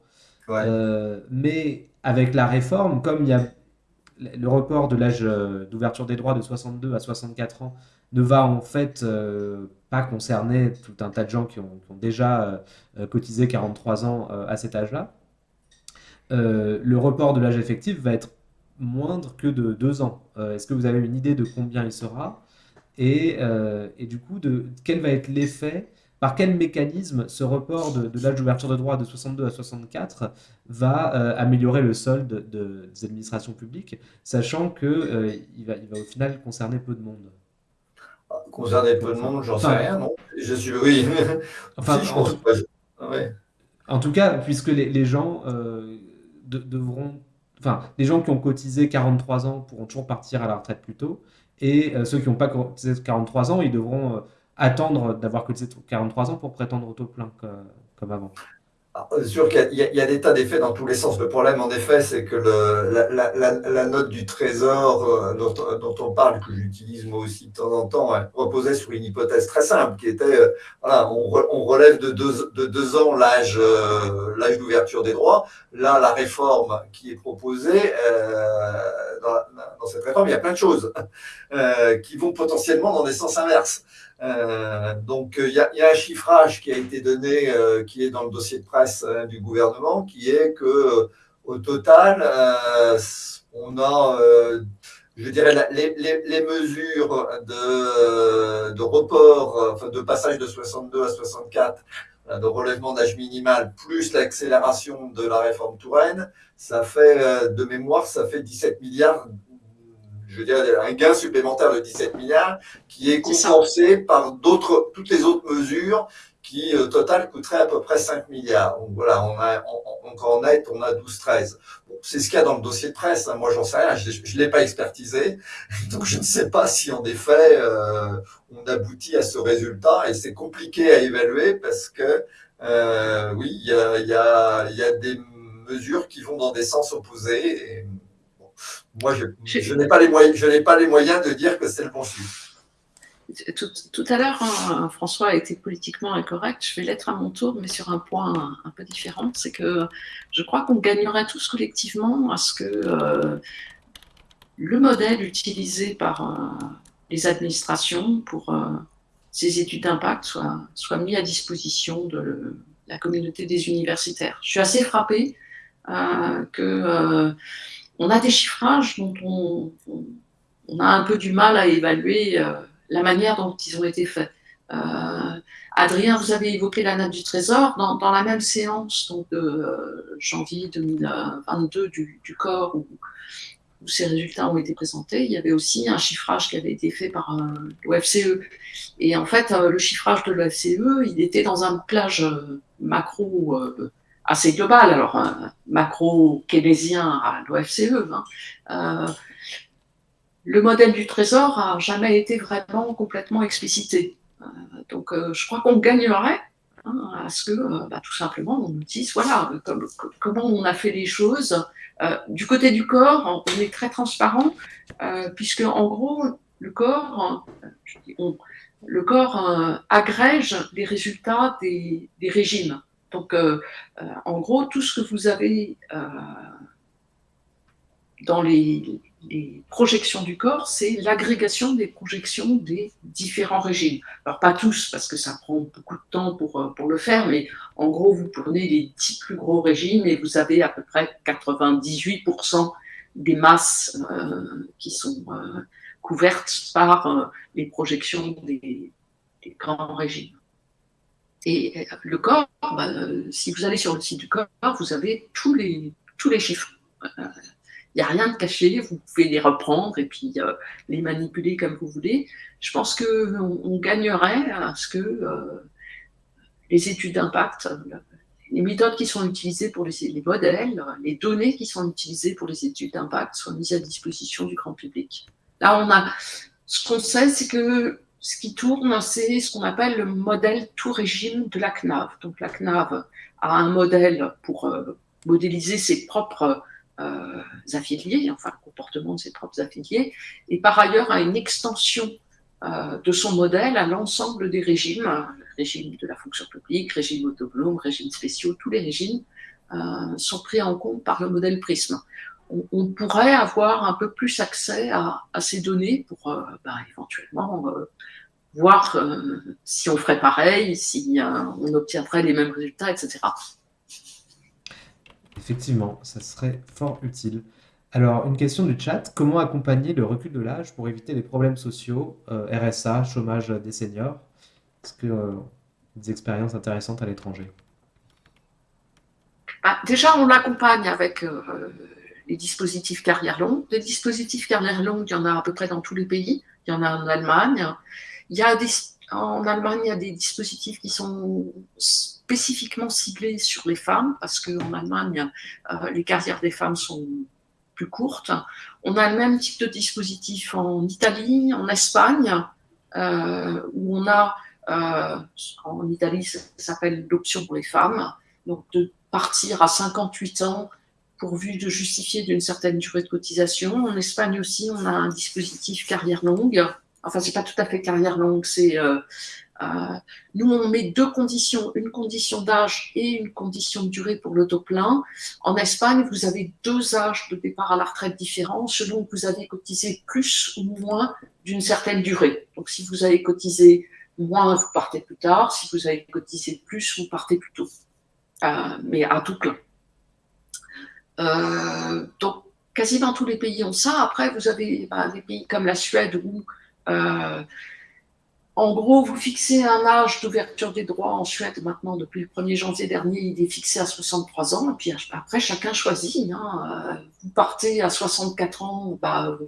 Euh, mais avec la réforme, comme il y a le report de l'âge euh, d'ouverture des droits de 62 à 64 ans ne va en fait euh, pas concerner tout un tas de gens qui ont, déjà cotisé 43 ans à cet âge-là. le report de l'âge effectif va être moindre que de 2 ans. Est-ce que vous avez une idée de combien il sera? Et, et, du coup, de, quel va être l'effet par quel mécanisme ce report de, l'âge d'ouverture de droit de 62 à 64 va euh, améliorer le solde des administrations publiques, sachant qu'il euh, va, il va au final concerner peu de monde? Concerner peu de monde, j'en sais rien, non? Je suis oui. Enfin, en, tout cas, puisque les, gens euh, devront, enfin, les gens qui ont cotisé 43 ans pourront toujours partir à la retraite plus tôt, et ceux qui n'ont pas cotisé 43 ans, ils devront attendre d'avoir cotisé 43 ans pour prétendre au taux plein comme avant. C'est sûr qu'il y, a des tas d'effets dans tous les sens. Le problème, en effet, c'est que la, note du trésor euh, dont, on parle, que j'utilise moi aussi de temps en temps, reposait sur une hypothèse très simple, qui était, euh, on, relève de deux, de deux ans l'âge euh, l'âge d'ouverture des droits. Là, la réforme qui est proposée, dans, dans, cette réforme, il y a plein de choses qui vont potentiellement dans des sens inverses. Euh, donc, il y, a un chiffrage qui a été donné, euh, qui est dans le dossier de presse du gouvernement, qui est que au total, euh, on a, je dirais, les, mesures de, de report, enfin, de passage de 62 à 64, de relèvement d'âge minimal, plus l'accélération de la réforme Touraine, ça fait, de mémoire, ça fait 17 milliards je veux dire, un gain supplémentaire de 17 milliards qui est compensé par d'autres, toutes les autres mesures qui, au total, coûteraient à peu près 5 milliards. Donc voilà, on a, en net, on a 12-13. Bon, c'est ce qu'il y a dans le dossier de presse. Hein. Moi, j'en sais rien. Je ne l'ai pas expertisé. Donc, je ne sais pas si, en effet, euh, on aboutit à ce résultat. Et c'est compliqué à évaluer parce que, euh, oui, il y a, y, a, y a des mesures qui vont dans des sens opposés. Et, moi, je, n'ai pas, les moyens, je pas les moyens de dire que c'est le bon chiffre. Tout, à l'heure, hein, François a été politiquement incorrect. Je vais l'être à mon tour, mais sur un point un, peu différent. C'est que je crois qu'on gagnerait tous collectivement à ce que euh, le modèle utilisé par, les administrations pour ces études d'impact soient mis à disposition de la communauté des universitaires. Je suis assez frappée que on a des chiffrages dont on, a un peu du mal à évaluer la manière dont ils ont été faits. Adrien, vous avez évoqué la nappe du trésor. Dans, la même séance donc de euh, janvier 2022 du, corps où, ces résultats ont été présentés, il y avait aussi un chiffrage qui avait été fait par euh, l'OFCE. Et en fait, euh, le chiffrage de l'OFCE, il était dans un plage macro assez global, alors macro-keynésien à l'OFCE. Hein. le modèle du trésor a jamais été vraiment complètement explicité. Euh, donc, euh, je crois qu'on gagnerait hein, à ce que, euh, bah, tout simplement, on nous dise, voilà, comment on a fait les choses. du côté du corps, on est très transparent, puisque, en gros, le corps, le corps agrège les résultats des régimes. Donc, en gros, tout ce que vous avez dans les, projections du corps, c'est l'agrégation des projections des différents régimes. Alors pas tous, parce que ça prend beaucoup de temps pour, euh, pour le faire, mais en gros, vous prenez les 10 plus gros régimes et vous avez à peu près 98% des masses euh, qui sont euh, couvertes par les projections des, grands régimes. Et le corps, bah, si vous allez sur le site du corps, vous avez tous les, tous les chiffres il n'y a rien de caché, vous pouvez les reprendre et puis euh, les manipuler comme vous voulez. Je pense qu'on on gagnerait à ce que euh, les études d'impact, les méthodes qui sont utilisées pour les, les, modèles, les données qui sont utilisées pour les études d'impact soient mises à disposition du grand public. Là, on a, ce qu'on sait, c'est que ce qui tourne, c'est ce qu'on appelle le modèle tout régime de la CNAV. Donc la CNAV a un modèle pour euh, modéliser ses propres euh, affiliés, enfin le comportement de ses propres affiliés, et par ailleurs à une extension euh, de son modèle à l'ensemble des régimes, régime de la fonction publique, régime autonome, régime spéciaux, tous les régimes euh, sont pris en compte par le modèle Prisme. On, pourrait avoir un peu plus accès à, ces données pour bah, éventuellement voir si on ferait pareil, si on obtiendrait les mêmes résultats, etc. Effectivement, ça serait fort utile. Alors, une question du chat. Comment accompagner le recul de l'âge pour éviter les problèmes sociaux, euh, RSA, chômage des seniors? Est-ce que euh, des expériences intéressantes à l'étranger? Bah, Déjà, on l'accompagne avec euh, les dispositifs carrière longue. Les dispositifs carrière longue, il y en a à peu près dans tous les pays. Il y en a en Allemagne. Il y a en Allemagne, il y a des dispositifs qui sont spécifiquement ciblés sur les femmes, parce qu'en Allemagne, euh, les carrières des femmes sont plus courtes. On a le même type de dispositif en Italie, en Espagne, euh, où on a, euh, en Italie, ça s'appelle l'option pour les femmes, donc de partir à 58 ans pourvu de justifier d'une certaine durée de cotisation. En Espagne aussi, on a un dispositif carrière longue. Enfin, c'est pas tout à fait carrière longue, c'est euh, nous, on met deux conditions, une condition d'âge et une condition de durée pour l'autoplein. En Espagne, vous avez deux âges de départ à la retraite différents selon que vous avez cotisé plus ou moins d'une certaine durée. Donc, si vous avez cotisé moins, vous partez plus tard. Si vous avez cotisé plus, vous partez plus tôt. Euh, mais à tout plein. Euh, donc, quasiment tous les pays ont ça. Après, vous avez bah, des pays comme la Suède où en gros, vous fixez un âge d'ouverture des droits en Suède maintenant depuis le 1er janvier dernier, il est fixé à 63 ans. Et puis après, chacun choisit. Hein. Euh, vous partez à 64 ans, bah,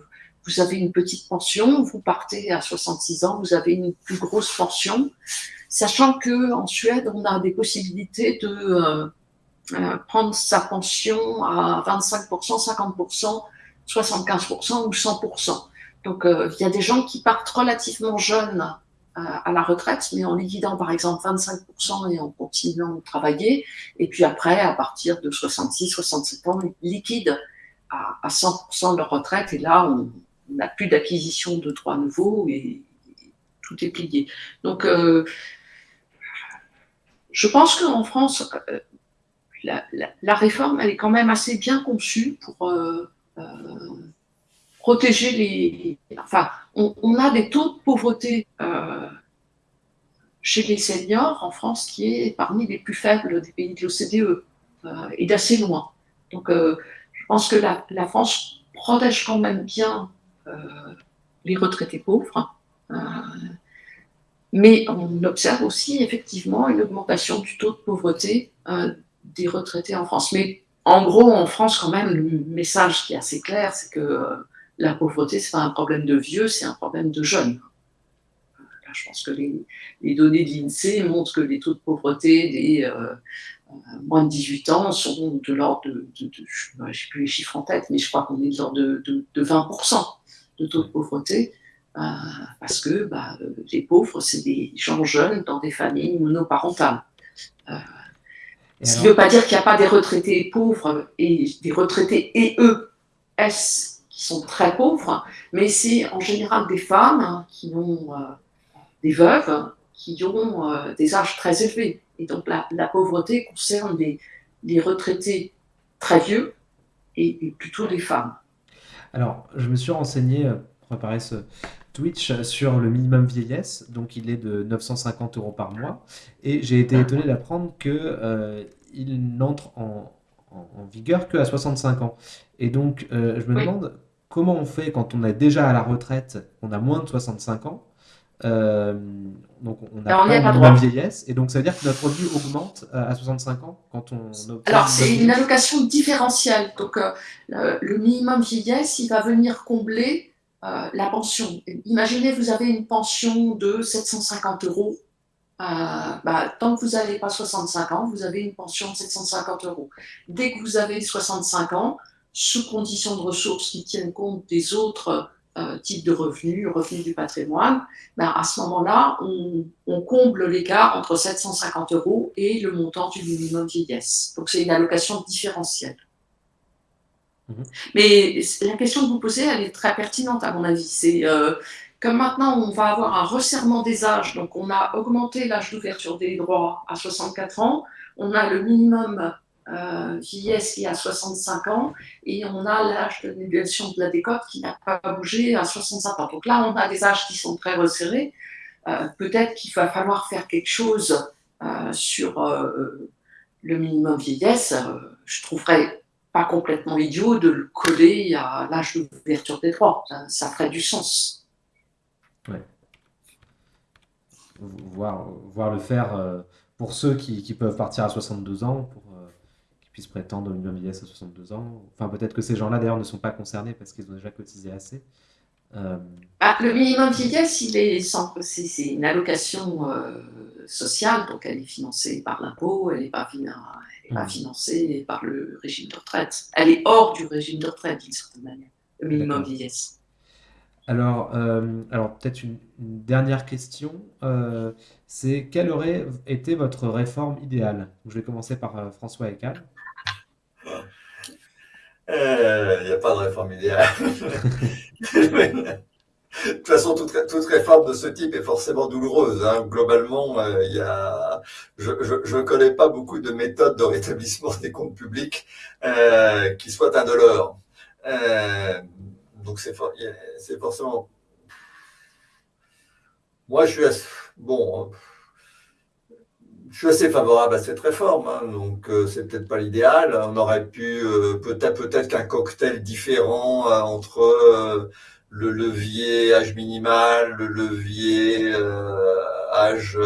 vous avez une petite pension. Vous partez à 66 ans, vous avez une plus grosse pension. Sachant que en Suède, on a des possibilités de euh, euh, prendre sa pension à 25%, 50%, 75% ou 100%. Donc, il y a des gens qui partent relativement jeunes à, la retraite, mais en liquidant par exemple 25% et en continuant de travailler. Et puis après, à partir de 66, 67 ans, ils liquident à, 100% de leur retraite. Et là, on n'a plus d'acquisition de droits nouveaux et, tout est plié. Donc, euh, je pense qu'en France, euh, la, réforme, elle est quand même assez bien conçue pour, euh, protéger les... Enfin, on, a des taux de pauvreté euh, chez les seniors en France qui est parmi les plus faibles des pays de l'OCDE euh, et d'assez loin. Donc, euh, je pense que la, France protège quand même bien les retraités pauvres. mais on observe aussi effectivement une augmentation du taux de pauvreté des retraités en France. Mais en gros, en France, quand même, le message qui est assez clair, c'est que la pauvreté, ce n'est pas un problème de vieux, c'est un problème de jeunes. Là, je pense que les, données de l'INSEE montrent que les taux de pauvreté des euh, euh, moins de 18 ans sont de l'ordre de, je n'ai plus les chiffres en tête, mais je crois qu'on est de l'ordre de, 20% de taux de pauvreté, euh, parce que bah, les pauvres, c'est des gens jeunes dans des familles monoparentales. Ce qui ne veut pas dire qu'il n'y a pas des retraités pauvres et des retraités et eux, S sont très pauvres, mais c'est en général des femmes qui ont euh, des veuves, qui ont euh, des âges très élevés. Et donc la, pauvreté concerne les, retraités très vieux et, plutôt les femmes. Alors, je me suis renseigné euh, pour préparer ce Twitch sur le minimum vieillesse, donc il est de 950 euros par mois, et j'ai été étonné d'apprendre que il n'entre en, en, vigueur que à 65 ans. Et donc, je me demande comment on fait quand on est déjà à la retraite, on a moins de 65 ans euh, donc on n'a pas, de vieillesse, et donc ça veut dire que notre revenu augmente euh, à 65 ans quand on Alors c'est une allocation différentielle, donc euh, le, minimum vieillesse, il va venir combler la pension. Imaginez vous avez une pension de 750 euros, bah, tant que vous n'avez pas 65 ans, vous avez une pension de 750 euros. Dès que vous avez 65 ans, sous conditions de ressources qui tiennent compte des autres euh, types de revenus, revenus du patrimoine, ben à ce moment-là, on, comble l'écart entre 750 euros et le montant du minimum vieillesse. Donc c'est une allocation différentielle. Mhm. Mais la question que vous posez, elle est très pertinente à mon avis. C'est euh, comme maintenant on va avoir un resserrement des âges, donc on a augmenté l'âge d'ouverture des droits à 64 ans, on a le minimum euh, vieillesse qui a 65 ans et on a l'âge de négation de la décote qui n'a pas bougé à 65 ans. Donc là, on a des âges qui sont très resserrés. Euh, peut-être qu'il va falloir faire quelque chose euh, sur le minimum vieillesse. je trouverais pas complètement idiot de le coller à l'âge d'ouverture des droits. Ça, ferait du sens. Ouais. Voir, voir le faire pour ceux qui, qui, peuvent partir à 62 ans, pour puissent prétendre une vieillesse à 62 ans. Enfin, peut-être que ces gens-là, d'ailleurs, ne sont pas concernés parce qu'ils ont déjà cotisé assez. Euh, ah, le minimum vieillesse, il est c'est une allocation euh, sociale, donc elle est financée par l'impôt, elle n'est pas, pas, financée par le régime de retraite. Elle est hors du régime de retraite, d'une certaine manière, le minimum vieillesse. Alors, euh, alors peut-être une, dernière question, c'est quelle aurait été votre réforme idéale? Je vais commencer par François Ecal. Il euh, n'y a pas de réforme idéale. de toute façon, toute, réforme de ce type est forcément douloureuse. Hein. Globalement, euh, y a, je ne connais pas beaucoup de méthodes de rétablissement des comptes publics euh, qui soient indolores. donc c'est forcément... Moi, je suis... Assez favorable à cette réforme, hein, donc euh, c'est peut-être pas l'idéal. On aurait pu euh, peut-être peut-être qu'un cocktail différent euh, entre le levier âge minimal, le levier âge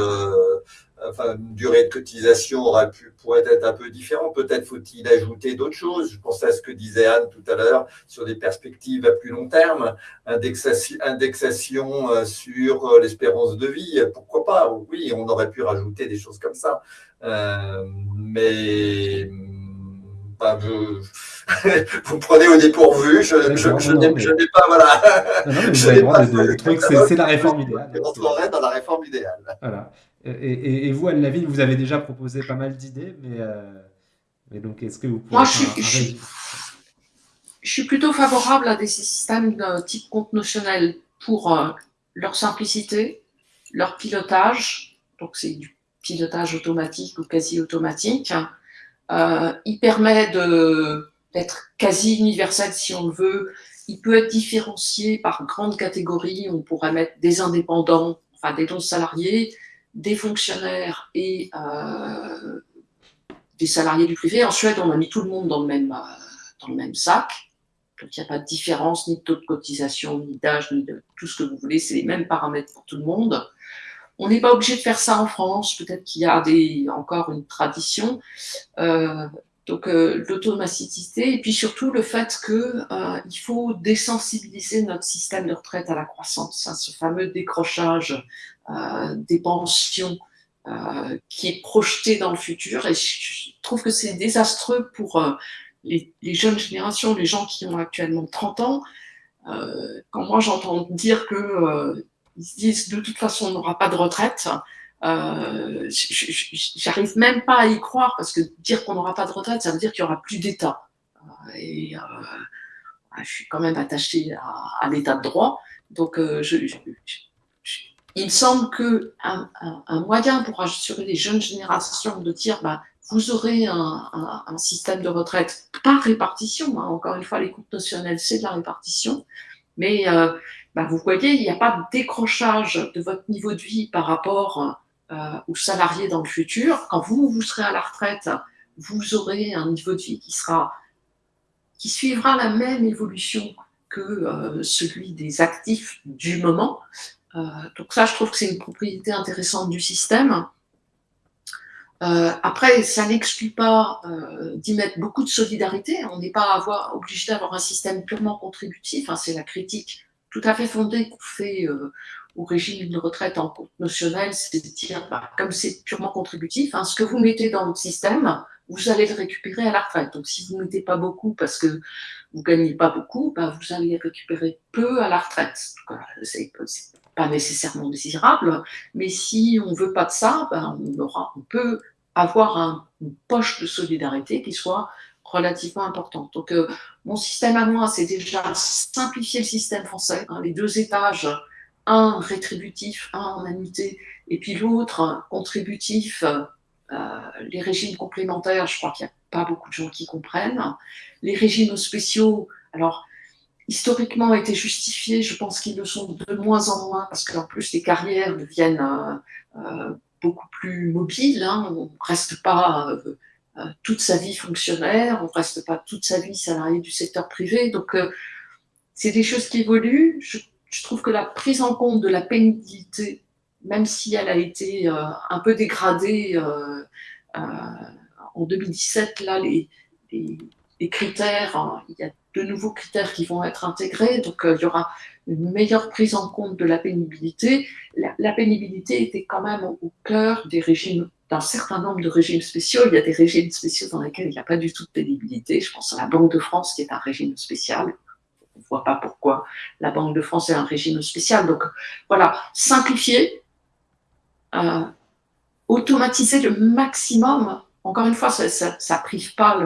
enfin, une durée de cotisation aurait pu, pourrait être un peu différent. Peut-être faut-il ajouter d'autres choses. Je pensais à ce que disait Anne tout à l'heure sur des perspectives à plus long terme, indexation, indexation euh, sur euh, l'espérance de vie. Pourquoi pas? Oui, on aurait pu rajouter des choses comme ça. Euh, mais bah, vous prenez au dépourvu, je, n'ai pas, voilà. je c'est la réforme idéale. On entrerait dans la réforme idéale. Voilà. Et, vous, Anne Lavigne, vous avez déjà proposé pas mal d'idées, mais, euh, mais, donc est-ce que vous pouvez. Moi, je suis, je, suis, plutôt favorable à des systèmes de type compte notionnel pour euh, leur simplicité, leur pilotage. Donc, c'est du pilotage automatique ou quasi automatique. Euh, il permet d'être quasi universel si on le veut il peut être différencié par grandes catégories. On pourrait mettre des indépendants, enfin des non-salariés, des fonctionnaires et euh, des salariés du privé. En Suède, on a mis tout le monde dans le même, dans le même sac. Donc, il n'y a pas de différence ni de taux de cotisation, ni d'âge, ni de tout ce que vous voulez. C'est les mêmes paramètres pour tout le monde. On n'est pas obligé de faire ça en France. Peut-être qu'il y a des, encore une tradition. Euh, donc euh, l'automaticité et puis surtout le fait qu'il euh, faut désensibiliser notre système de retraite à la croissance, hein, ce fameux décrochage euh, des pensions euh, qui est projeté dans le futur. Et je trouve que c'est désastreux pour euh, les, les, jeunes générations, les gens qui ont actuellement 30 ans. Quand moi j'entends dire que ils se disent de toute façon on n'aura pas de retraite, euh, J'arrive même pas à y croire parce que dire qu'on n'aura pas de retraite, ça veut dire qu'il n'y aura plus d'État. Euh, et euh, je suis quand même attachée à, l'état de droit. Donc, euh, je, il semble qu'un un, moyen pour assurer les jeunes générations de dire bah, vous aurez un, système de retraite par répartition. Hein. Encore une fois, les coupes notionnelles, c'est de la répartition. Mais bah, vous voyez, il n'y a pas de décrochage de votre niveau de vie par rapport euh, aux salariés dans le futur. Quand vous, vous serez à la retraite, vous aurez un niveau de vie qui suivra la même évolution que euh, celui des actifs du moment. Euh, donc ça, je trouve que c'est une propriété intéressante du système. Euh, après, ça n'exclut pas euh, d'y mettre beaucoup de solidarité. On n'est pas obligé d'avoir un système purement contributif. Hein, c'est la critique tout à fait fondée qu'on fait euh, au régime de retraite en compte notionnel, c'est de dire, bah, comme c'est purement contributif, hein, ce que vous mettez dans le système, vous allez le récupérer à la retraite. Donc, si vous ne mettez pas beaucoup parce que vous ne gagnez pas beaucoup, bah, vous allez récupérer peu à la retraite. C'est pas nécessairement désirable, mais si on ne veut pas de ça, bah, on, peut avoir un, une poche de solidarité qui soit relativement importante. Euh, mon système à moi, c'est déjà simplifier le système français, hein, les deux étages un rétributif, un en annuité, et puis l'autre contributif, euh, les régimes complémentaires, je crois qu'il n'y a pas beaucoup de gens qui comprennent. Les régimes spéciaux, alors, historiquement étaient justifiés, je pense qu'ils le sont de moins en moins, parce qu'en plus les carrières deviennent euh, euh, beaucoup plus mobiles, hein, on ne reste pas toute sa vie fonctionnaire, on reste pas toute sa vie salarié du secteur privé, donc euh, c'est des choses qui évoluent. Je trouve que la prise en compte de la pénibilité, même si elle a été euh, un peu dégradée euh, euh, en 2017, là, les, critères, hein, il y a de nouveaux critères qui vont être intégrés, donc euh, il y aura une meilleure prise en compte de la pénibilité. La, pénibilité était quand même au cœur des régimes d'un certain nombre de régimes spéciaux. Il y a des régimes spéciaux dans lesquels il n'y a pas du tout de pénibilité. Je pense à la Banque de France qui est un régime spécial on ne voit pas pourquoi la Banque de France est un régime spécial. Donc voilà, simplifier, euh, automatiser le maximum. Encore une fois, ça ne prive pas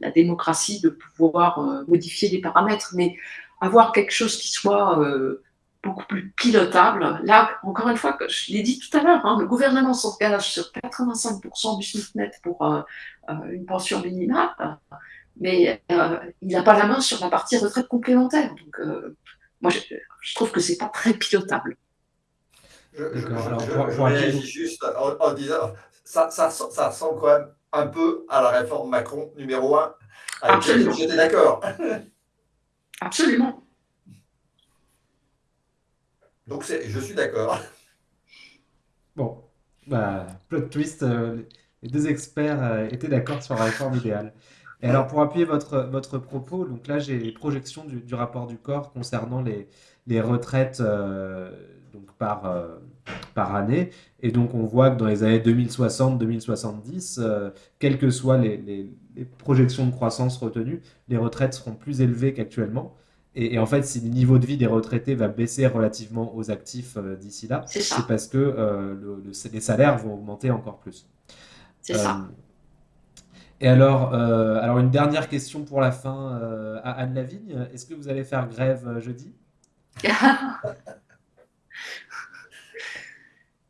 la démocratie de pouvoir euh, modifier les paramètres, mais avoir quelque chose qui soit euh, beaucoup plus pilotable. Là, encore une fois, je l'ai dit tout à l'heure, hein, le gouvernement s'engage sur 85% du SMIC net pour euh, euh, une pension minimale mais euh, il n'a pas la main sur la partie retraite complémentaire. Donc, euh, moi, je, je, trouve que c'est pas très pilotable. Je, je, je réagis juste en, en, disant, ça, ça, ça ressemble quand même un peu à la réforme Macron numéro 1, avec Absolument. j'étais d'accord. Absolument. Donc, je suis d'accord. Bon, bah, plot twist, euh, les deux experts euh, étaient d'accord sur la réforme idéale. Et alors, pour appuyer votre, votre propos, donc là, j'ai les projections du, rapport du corps concernant les, les retraites euh, donc par, par année. Et donc, on voit que dans les années 2060-2070, euh, quelles que soient les, les, projections de croissance retenues, les retraites seront plus élevées qu'actuellement. Et, et, en fait, si le niveau de vie des retraités va baisser relativement aux actifs euh, d'ici là, c'est parce que euh, le, le, les salaires vont augmenter encore plus. C'est ça. Et alors, euh, alors, une dernière question pour la fin euh, à Anne Lavigne. Est-ce que vous allez faire grève euh, jeudi?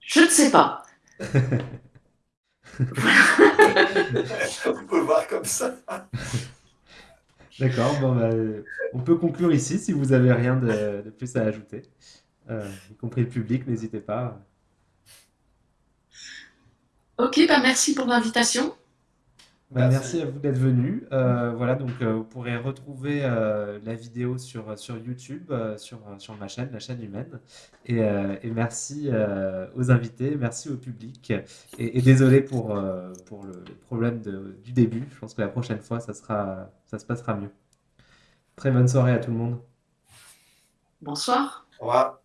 Je ne sais pas. On peut voir comme ça. D'accord, bon, bah, on peut conclure ici si vous avez rien de, plus à ajouter, euh, y compris le public, n'hésitez pas. Ok, bah merci pour l'invitation. Bah, Merci. merci à vous d'être venu. Euh, voilà, donc euh, vous pourrez retrouver euh, la vidéo sur, sur YouTube, euh, sur, sur ma chaîne, la chaîne humaine. Et, euh, et merci euh, aux invités, merci au public. Et, et désolé pour, euh, pour le, le problème de- du début. Je pense que la prochaine fois, ça sera, ça se passera mieux. Très bonne soirée à tout le monde. Bonsoir. Au revoir.